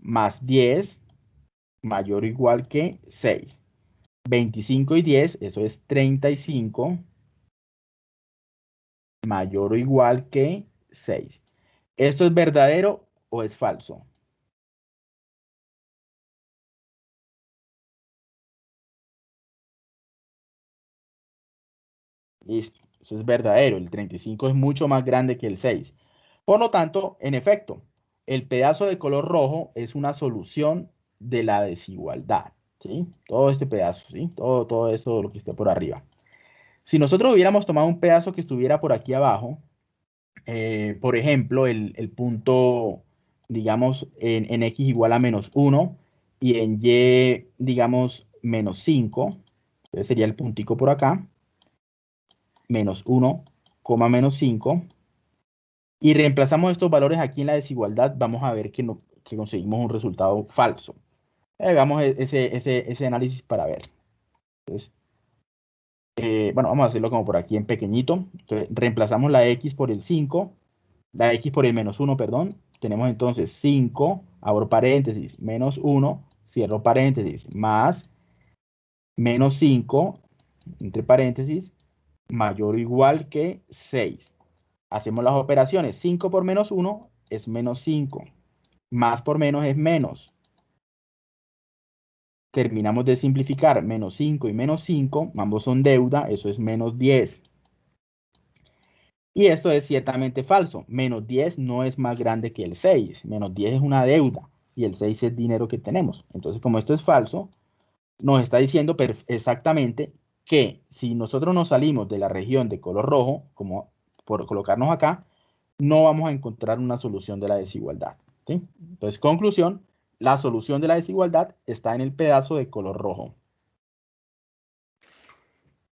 S1: Más 10, mayor o igual que 6. 25 y 10, eso es 35 mayor o igual que 6. ¿Esto es verdadero o es falso? Listo, eso es verdadero. El 35 es mucho más grande que el 6. Por lo tanto, en efecto, el pedazo de color rojo es una solución de la desigualdad. ¿sí? Todo este pedazo, ¿sí? todo, todo eso lo que esté por arriba. Si nosotros hubiéramos tomado un pedazo que estuviera por aquí abajo, eh, por ejemplo, el, punto, digamos, en, x igual a menos 1 y en y, digamos, menos 5, entonces sería el puntico por acá, menos 1, menos 5, y reemplazamos estos valores aquí en la desigualdad, vamos a ver que, no, que conseguimos un resultado falso. Hagamos e, ese, ese, ese análisis para ver. Entonces, eh, bueno, vamos a hacerlo como por aquí en pequeñito. reemplazamos la x por el 5, la x por el menos 1, perdón. Tenemos entonces 5, abro paréntesis, menos 1, cierro paréntesis, más menos 5, entre paréntesis, mayor o igual que 6. Hacemos las operaciones. 5 por menos 1 es menos 5. Más por menos es menos terminamos de simplificar menos 5 y menos 5, ambos son deuda, eso es menos 10. Y esto es ciertamente falso, menos 10 no es más grande que el 6, menos 10 es una deuda y el 6 es dinero que tenemos. Entonces, como esto es falso, nos está diciendo exactamente que si nosotros nos salimos de la región de color rojo, como por colocarnos acá, no vamos a encontrar una solución de la desigualdad. Entonces, conclusión, la solución de la desigualdad está en el pedazo de color rojo.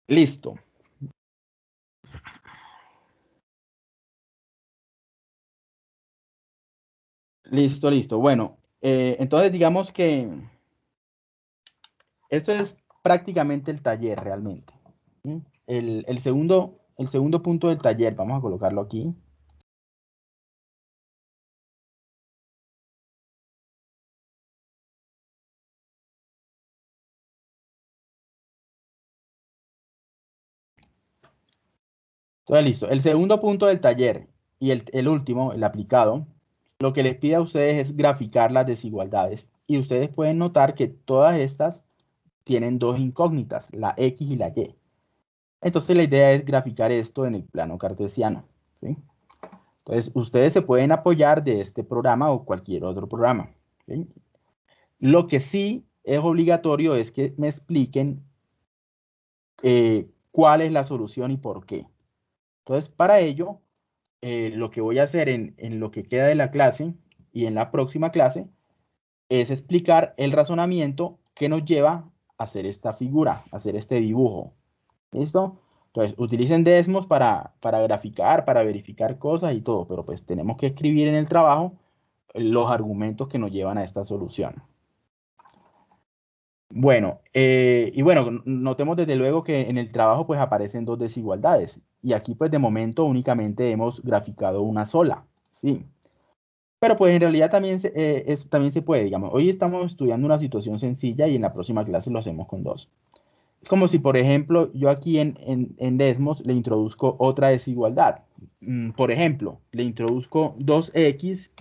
S1: Listo. Listo, listo. Bueno, eh, entonces digamos que esto es prácticamente el taller realmente. El, segundo, el segundo punto del taller, vamos a colocarlo aquí. Entonces, listo. El segundo punto del taller y el, último, el aplicado, lo que les pide a ustedes es graficar las desigualdades. Y ustedes pueden notar que todas estas tienen dos incógnitas, la X y la Y. Entonces la idea es graficar esto en el plano cartesiano. Entonces ustedes se pueden apoyar de este programa o cualquier otro programa. Lo que sí es obligatorio es que me expliquen eh, cuál es la solución y por qué. Entonces, para ello, eh, lo que voy a hacer en, lo que queda de la clase y en la próxima clase es explicar el razonamiento que nos lleva a hacer esta figura, a hacer este dibujo. ¿Listo? Entonces, utilicen Desmos para, para graficar, para verificar cosas y todo, pero pues tenemos que escribir en el trabajo los argumentos que nos llevan a esta solución. Bueno, eh, y bueno, notemos desde luego que en el trabajo pues aparecen dos desigualdades y aquí pues de momento únicamente hemos graficado una sola, ¿sí? Pero pues en realidad también se, eh, también se puede, digamos, hoy estamos estudiando una situación sencilla y en la próxima clase lo hacemos con dos. Es como si, por ejemplo, yo aquí en, en, Desmos le introduzco otra desigualdad. Mm, por ejemplo, le introduzco 2x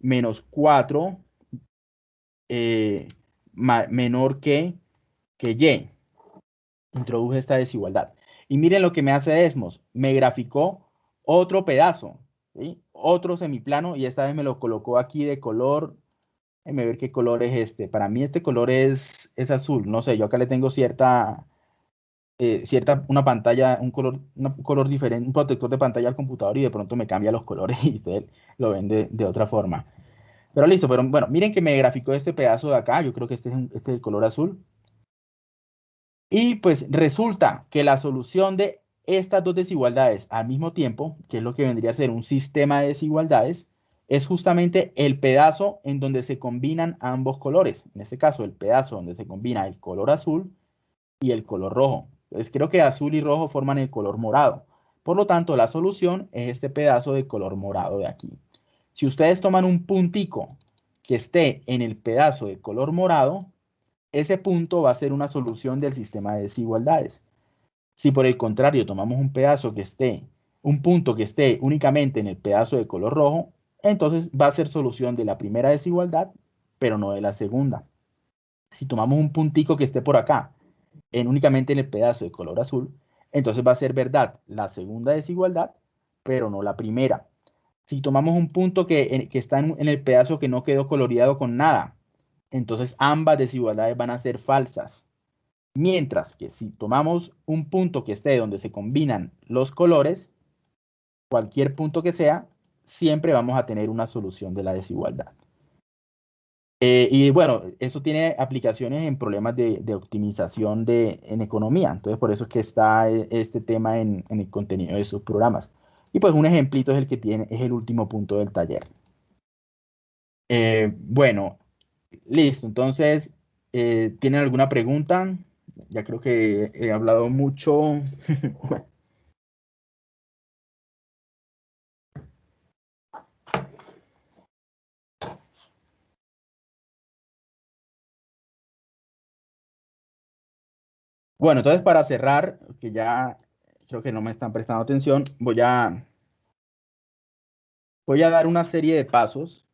S1: menos 4 eh, menor que, que Y. Introduje esta desigualdad. Y miren lo que me hace Desmos. Me graficó otro pedazo. Otro semiplano y esta vez me lo colocó aquí de color. Déjeme ver qué color es este. Para mí este color es, es azul. No sé, yo acá le tengo cierta, eh, cierta, una pantalla, un color, un color diferente, un protector de pantalla al computador y de pronto me cambia los colores y usted lo ven de, de otra forma. Pero listo, pero bueno, miren que me graficó este pedazo de acá. Yo creo que este es, este es el color azul. Y pues resulta que la solución de estas dos desigualdades al mismo tiempo, que es lo que vendría a ser un sistema de desigualdades, es justamente el pedazo en donde se combinan ambos colores. En este caso, el pedazo donde se combina el color azul y el color rojo. Entonces, creo que azul y rojo forman el color morado. Por lo tanto, la solución es este pedazo de color morado de aquí. Si ustedes toman un puntico que esté en el pedazo de color morado, ese punto va a ser una solución del sistema de desigualdades. Si por el contrario tomamos un pedazo que esté, un punto que esté únicamente en el pedazo de color rojo, entonces va a ser solución de la primera desigualdad, pero no de la segunda. Si tomamos un puntico que esté por acá, en únicamente en el pedazo de color azul, entonces va a ser verdad la segunda desigualdad, pero no la primera. Si tomamos un punto que, está en, el pedazo que no quedó coloreado con nada, entonces ambas desigualdades van a ser falsas. Mientras que si tomamos un punto que esté donde se combinan los colores, cualquier punto que sea, siempre vamos a tener una solución de la desigualdad. Eh, y bueno, eso tiene aplicaciones en problemas de, optimización de, en economía. Entonces, por eso es que está eh, este tema en, el contenido de sus programas. Y pues un ejemplito es el que tiene, es el último punto del taller. Eh, bueno, listo. Entonces, ¿tienen alguna pregunta? Ya creo que he hablado mucho. Bueno, entonces para cerrar, que ya creo que no me están prestando atención, voy a, voy a dar una serie de pasos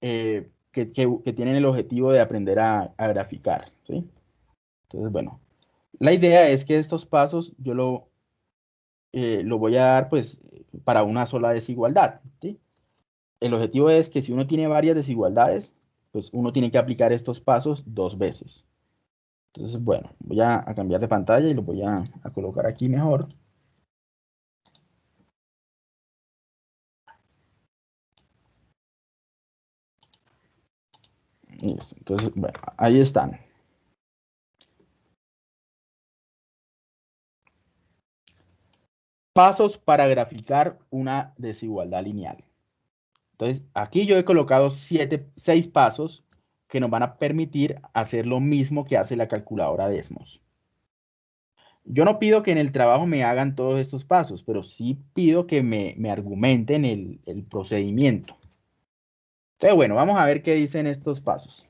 S1: eh, que, tienen el objetivo de aprender a, graficar. ¿sí? Entonces, bueno, la idea es que estos pasos yo lo, eh, lo voy a dar pues para una sola desigualdad. ¿sí? El objetivo es que si uno tiene varias desigualdades, pues uno tiene que aplicar estos pasos dos veces. Entonces, bueno, voy a, cambiar de pantalla y lo voy a, colocar aquí mejor. Entonces, bueno, ahí están. Pasos para graficar una desigualdad lineal. Entonces, aquí yo he colocado siete, seis pasos que nos van a permitir hacer lo mismo que hace la calculadora Desmos. Yo no pido que en el trabajo me hagan todos estos pasos, pero sí pido que me, argumenten el, procedimiento. Entonces, bueno, vamos a ver qué dicen estos pasos.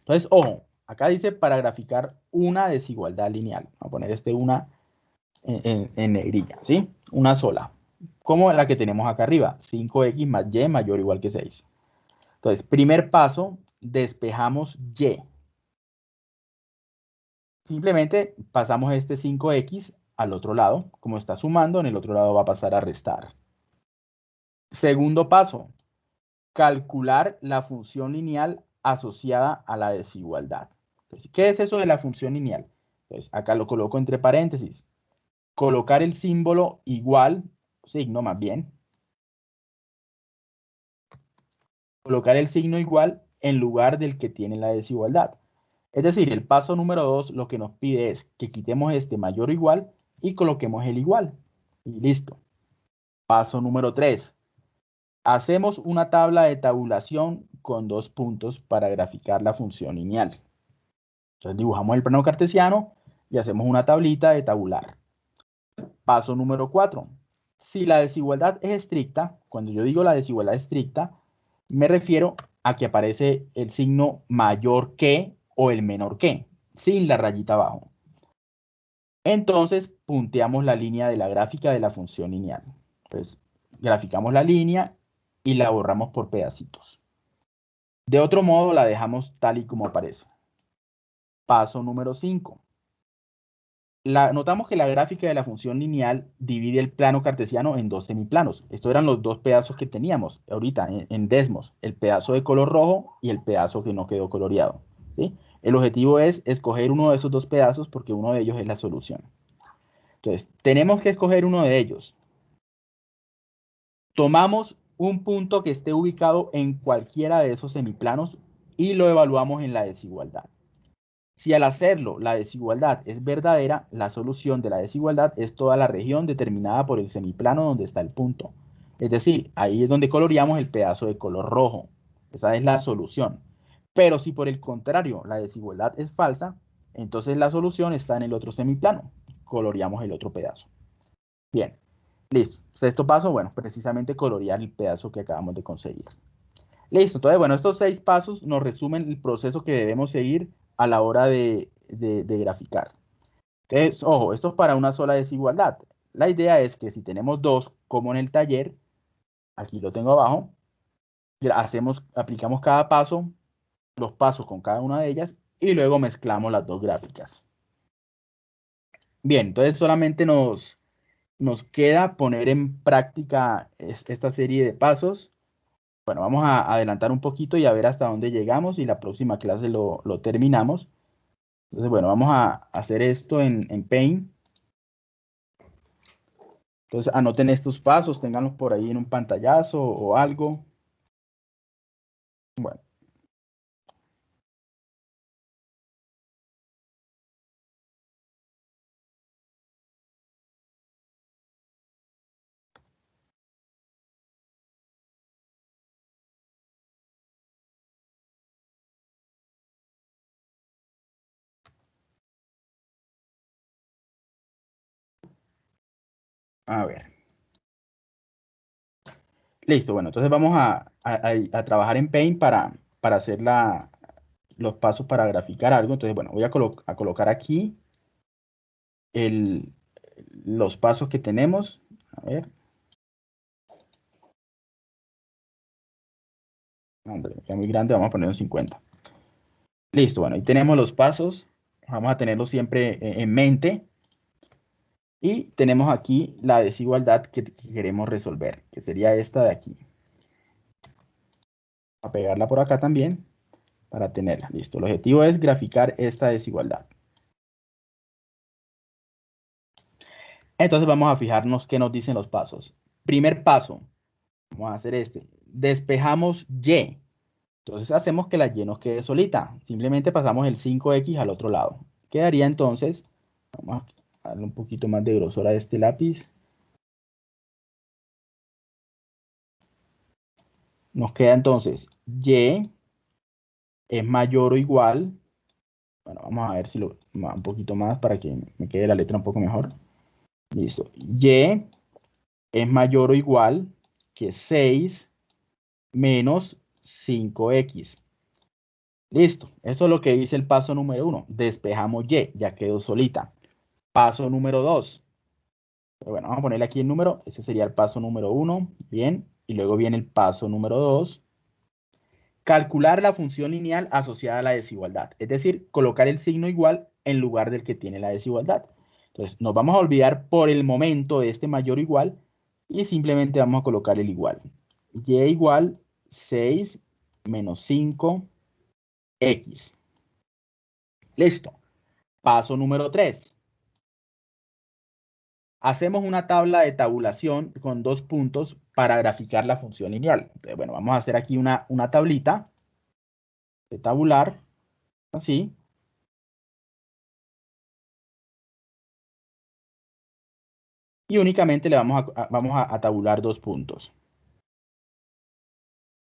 S1: Entonces, ojo, acá dice para graficar una desigualdad lineal. Vamos a poner este una en, en, negrilla, ¿sí? Una sola. Como la que tenemos acá arriba, 5x más y mayor o igual que 6. Entonces, primer paso, despejamos y. Simplemente pasamos este 5x al otro lado. Como está sumando, en el otro lado va a pasar a restar. Segundo paso, calcular la función lineal asociada a la desigualdad. ¿Qué es eso de la función lineal? Pues acá lo coloco entre paréntesis. Colocar el símbolo igual, signo más bien. Colocar el signo igual en lugar del que tiene la desigualdad. Es decir, el paso número 2 lo que nos pide es que quitemos este mayor o igual y coloquemos el igual. Y listo. Paso número 3. Hacemos una tabla de tabulación con dos puntos para graficar la función lineal. Entonces dibujamos el plano cartesiano y hacemos una tablita de tabular. Paso número 4. Si la desigualdad es estricta, cuando yo digo la desigualdad estricta, me refiero a que aparece el signo mayor que o el menor que, sin la rayita abajo. Entonces, punteamos la línea de la gráfica de la función lineal. Entonces, graficamos la línea y la borramos por pedacitos. De otro modo, la dejamos tal y como aparece. Paso número 5. Notamos que la gráfica de la función lineal divide el plano cartesiano en dos semiplanos. Estos eran los dos pedazos que teníamos ahorita en, Desmos, el pedazo de color rojo y el pedazo que no quedó coloreado. El objetivo es escoger uno de esos dos pedazos porque uno de ellos es la solución. Entonces, tenemos que escoger uno de ellos. Tomamos un punto que esté ubicado en cualquiera de esos semiplanos y lo evaluamos en la desigualdad. Si al hacerlo la desigualdad es verdadera, la solución de la desigualdad es toda la región determinada por el semiplano donde está el punto. Es decir, ahí es donde coloreamos el pedazo de color rojo. Esa es la solución. Pero si por el contrario la desigualdad es falsa, entonces la solución está en el otro semiplano. Coloreamos el otro pedazo. Bien, listo. Sexto paso, bueno, precisamente colorear el pedazo que acabamos de conseguir. Listo, entonces, bueno, estos seis pasos nos resumen el proceso que debemos seguir a la hora de, graficar. Entonces, ojo, esto es para una sola desigualdad. La idea es que si tenemos dos, como en el taller, aquí lo tengo abajo, hacemos, aplicamos cada paso, los pasos con cada una de ellas, y luego mezclamos las dos gráficas. Bien, entonces solamente nos, nos queda poner en práctica esta serie de pasos bueno, vamos a adelantar un poquito y a ver hasta dónde llegamos y la próxima clase lo, terminamos. Entonces, bueno, vamos a hacer esto en, en Paint. Entonces, anoten estos pasos, tenganlos por ahí en un pantallazo o algo. Bueno. A ver. Listo, bueno, entonces vamos a, trabajar en Paint para, para hacer la, los pasos para graficar algo. Entonces, bueno, voy a, colocar aquí los pasos que tenemos. A ver. Hombre, queda muy grande, vamos a poner un 50. Listo, bueno, ahí tenemos los pasos. Vamos a tenerlos siempre en mente. Y tenemos aquí la desigualdad que, queremos resolver, que sería esta de aquí. A pegarla por acá también para tenerla. Listo. El objetivo es graficar esta desigualdad. Entonces vamos a fijarnos qué nos dicen los pasos. Primer paso, vamos a hacer este. Despejamos Y. Entonces hacemos que la Y nos quede solita. Simplemente pasamos el 5X al otro lado. Quedaría entonces, vamos darle un poquito más de grosor a este lápiz. Nos queda entonces Y es mayor o igual. Bueno, vamos a ver si lo un poquito más para que me quede la letra un poco mejor. Listo. Y es mayor o igual que 6 menos 5x. Listo. Eso es lo que dice el paso número 1. Despejamos y, ya quedó solita. Paso número 2. Bueno, vamos a ponerle aquí el número. Ese sería el paso número 1. Bien. Y luego viene el paso número 2. Calcular la función lineal asociada a la desigualdad. Es decir, colocar el signo igual en lugar del que tiene la desigualdad. Entonces, nos vamos a olvidar por el momento de este mayor igual y simplemente vamos a colocar el igual. Y igual 6 menos 5 x. Listo. Paso número 3 hacemos una tabla de tabulación con dos puntos para graficar la función lineal. Entonces, bueno, vamos a hacer aquí una, una tablita de tabular, así. Y únicamente le vamos a, vamos a tabular dos puntos.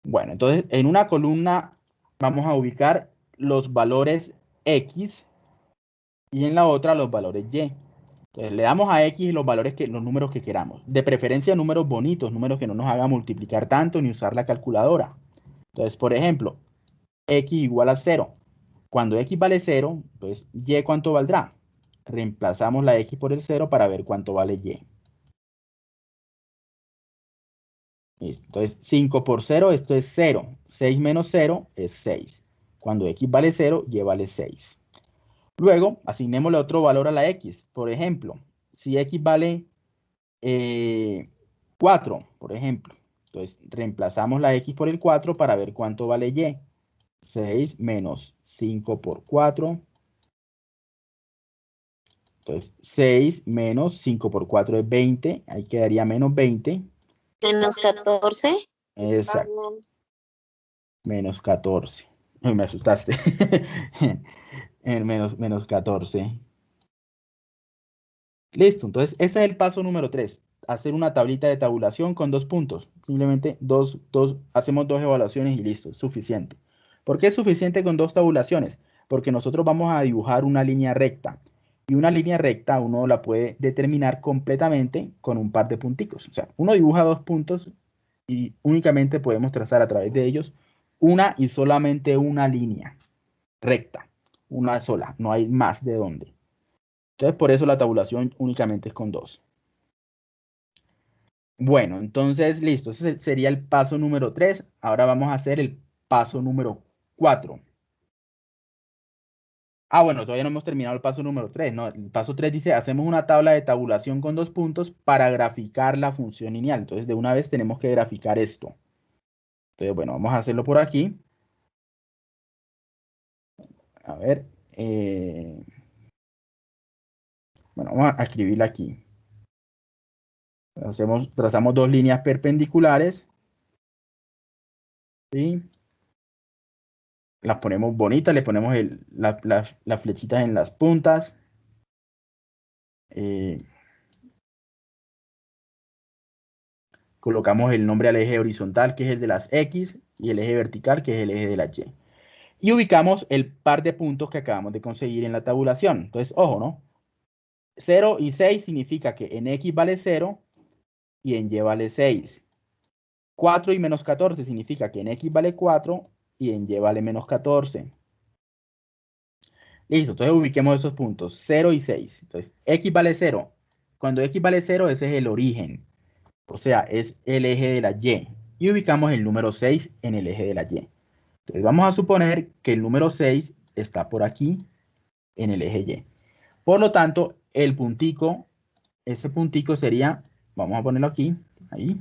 S1: Bueno, entonces en una columna vamos a ubicar los valores X y en la otra los valores Y. Entonces, le damos a X los valores que, los números que queramos. De preferencia, números bonitos, números que no nos hagan multiplicar tanto ni usar la calculadora. Entonces, por ejemplo, X igual a 0. Cuando X vale 0, pues Y cuánto valdrá. Reemplazamos la X por el 0 para ver cuánto vale Y. Entonces, 5 por 0, esto es 0. 6 menos 0 es 6. Cuando X vale 0, Y vale 6. Luego, asignémosle otro valor a la x. Por ejemplo, si x vale eh, 4, por ejemplo. Entonces, reemplazamos la x por el 4 para ver cuánto vale y. 6 menos 5 por 4. Entonces, 6 menos 5 por 4 es 20. Ahí quedaría menos 20.
S2: Menos 14.
S1: Exacto. Menos 14. Ay, me asustaste. El menos, menos 14. Listo, entonces ese es el paso número 3. Hacer una tablita de tabulación con dos puntos. Simplemente dos, dos, hacemos dos evaluaciones y listo, suficiente. ¿Por qué es suficiente con dos tabulaciones? Porque nosotros vamos a dibujar una línea recta. Y una línea recta uno la puede determinar completamente con un par de punticos. O sea, uno dibuja dos puntos y únicamente podemos trazar a través de ellos una y solamente una línea recta. Una sola, no hay más de dónde. Entonces, por eso la tabulación únicamente es con dos. Bueno, entonces, listo. Ese sería el paso número 3. Ahora vamos a hacer el paso número 4. Ah, bueno, todavía no hemos terminado el paso número 3. No, el paso 3 dice, hacemos una tabla de tabulación con dos puntos para graficar la función lineal. Entonces, de una vez tenemos que graficar esto. Entonces, bueno, vamos a hacerlo por aquí. A ver. Eh, bueno, vamos a escribirla aquí. Hacemos, trazamos dos líneas perpendiculares. ¿Sí? Las ponemos bonitas, le ponemos las flechitas en las puntas. Eh, colocamos el nombre al eje horizontal, que es el de las X, y el eje vertical, que es el eje de la Y. Y ubicamos el par de puntos que acabamos de conseguir en la tabulación. Entonces, ojo, ¿no? 0 y 6 significa que en X vale 0 y en Y vale 6. 4 y menos 14 significa que en X vale 4 y en Y vale menos 14. Listo, entonces ubiquemos esos puntos, 0 y 6. Entonces, X vale 0. Cuando X vale 0, ese es el origen. O sea, es el eje de la Y. Y ubicamos el número 6 en el eje de la Y. Entonces, vamos a suponer que el número 6 está por aquí, en el eje Y. Por lo tanto, el puntico, ese puntico sería, vamos a ponerlo aquí, ahí,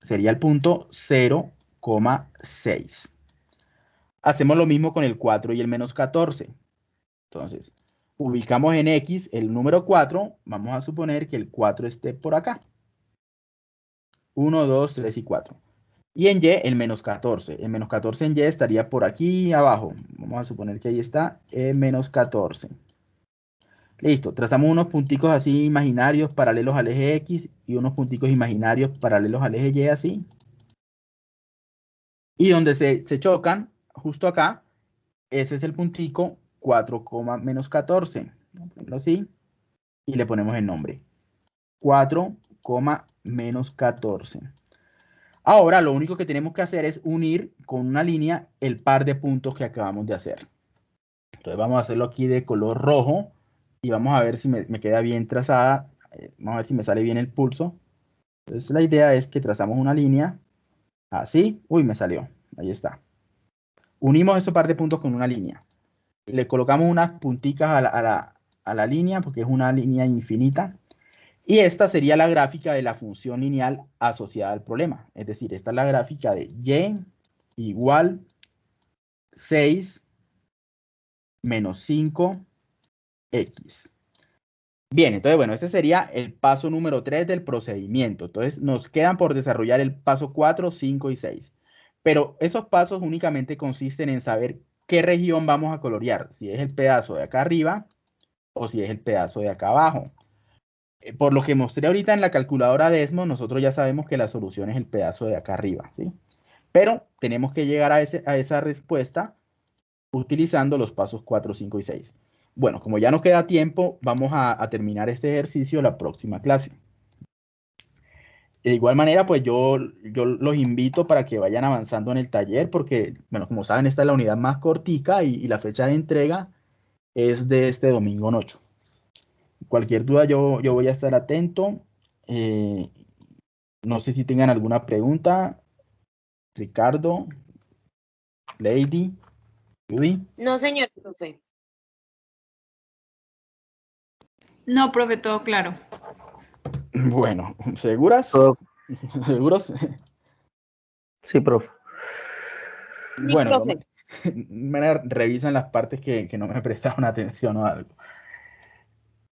S1: sería el punto 0,6. Hacemos lo mismo con el 4 y el menos 14. Entonces, ubicamos en X el número 4, vamos a suponer que el 4 esté por acá. 1, 2, 3 y 4. Y en Y el menos 14. El menos 14 en Y estaría por aquí abajo. Vamos a suponer que ahí está el menos 14. Listo, trazamos unos punticos así imaginarios paralelos al eje X y unos punticos imaginarios paralelos al eje Y así. Y donde se, chocan, justo acá, ese es el puntico 4, menos 14. así. Y le ponemos el nombre. 4, menos 14. Ahora lo único que tenemos que hacer es unir con una línea el par de puntos que acabamos de hacer. Entonces vamos a hacerlo aquí de color rojo y vamos a ver si me, queda bien trazada. Eh, vamos a ver si me sale bien el pulso. Entonces la idea es que trazamos una línea así. Uy, me salió. Ahí está. Unimos esos par de puntos con una línea. Le colocamos unas punticas a la, a la línea porque es una línea infinita. Y esta sería la gráfica de la función lineal asociada al problema. Es decir, esta es la gráfica de y igual 6 menos 5 X. Bien, entonces, bueno, este sería el paso número 3 del procedimiento. Entonces, nos quedan por desarrollar el paso 4, 5 y 6. Pero esos pasos únicamente consisten en saber qué región vamos a colorear, si es el pedazo de acá arriba o si es el pedazo de acá abajo. Eh, por lo que mostré ahorita en la calculadora Desmo, nosotros ya sabemos que la solución es el pedazo de acá arriba, ¿sí? Pero tenemos que llegar a, a esa respuesta utilizando los pasos 4, 5 y 6. Bueno, como ya no queda tiempo, vamos a, terminar este ejercicio la próxima clase. De igual manera, pues yo, yo los invito para que vayan avanzando en el taller, porque, bueno, como saben, esta es la unidad más cortica y, la fecha de entrega es de este domingo 8. Cualquier duda, yo, yo voy a estar atento. Eh, no sé si tengan alguna pregunta. Ricardo, Lady, Judy.
S2: No, señor profe.
S5: No, profe, todo claro.
S1: Bueno, ¿seguras?
S3: Todo-
S1: ¿Seguros?
S3: Sí, profe.
S2: Sí,
S1: Bueno,
S2: profe.
S1: me revisan las partes que, que no me prestaron atención o algo.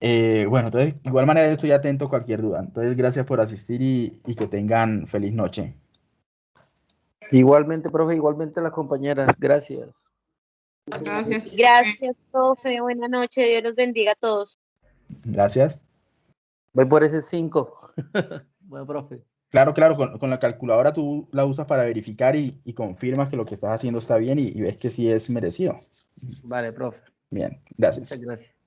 S1: Eh, bueno, entonces, de igual manera yo estoy atento a cualquier duda. Entonces, gracias por asistir y, y que tengan feliz noche.
S3: Igualmente, profe, igualmente las compañeras. Gracias.
S5: Gracias. profe.
S2: Gracias, profe. Buenas noches. Dios los bendiga a todos.
S1: Gracias.
S3: Voy por ese 5. bueno, profe.
S1: Claro, claro, con, con la calculadora tú la usas para verificar y, y confirmas que lo que estás haciendo está bien y, y ves que sí es merecido.
S3: Vale, profe.
S1: Bien, gracias.
S3: Muchas gracias.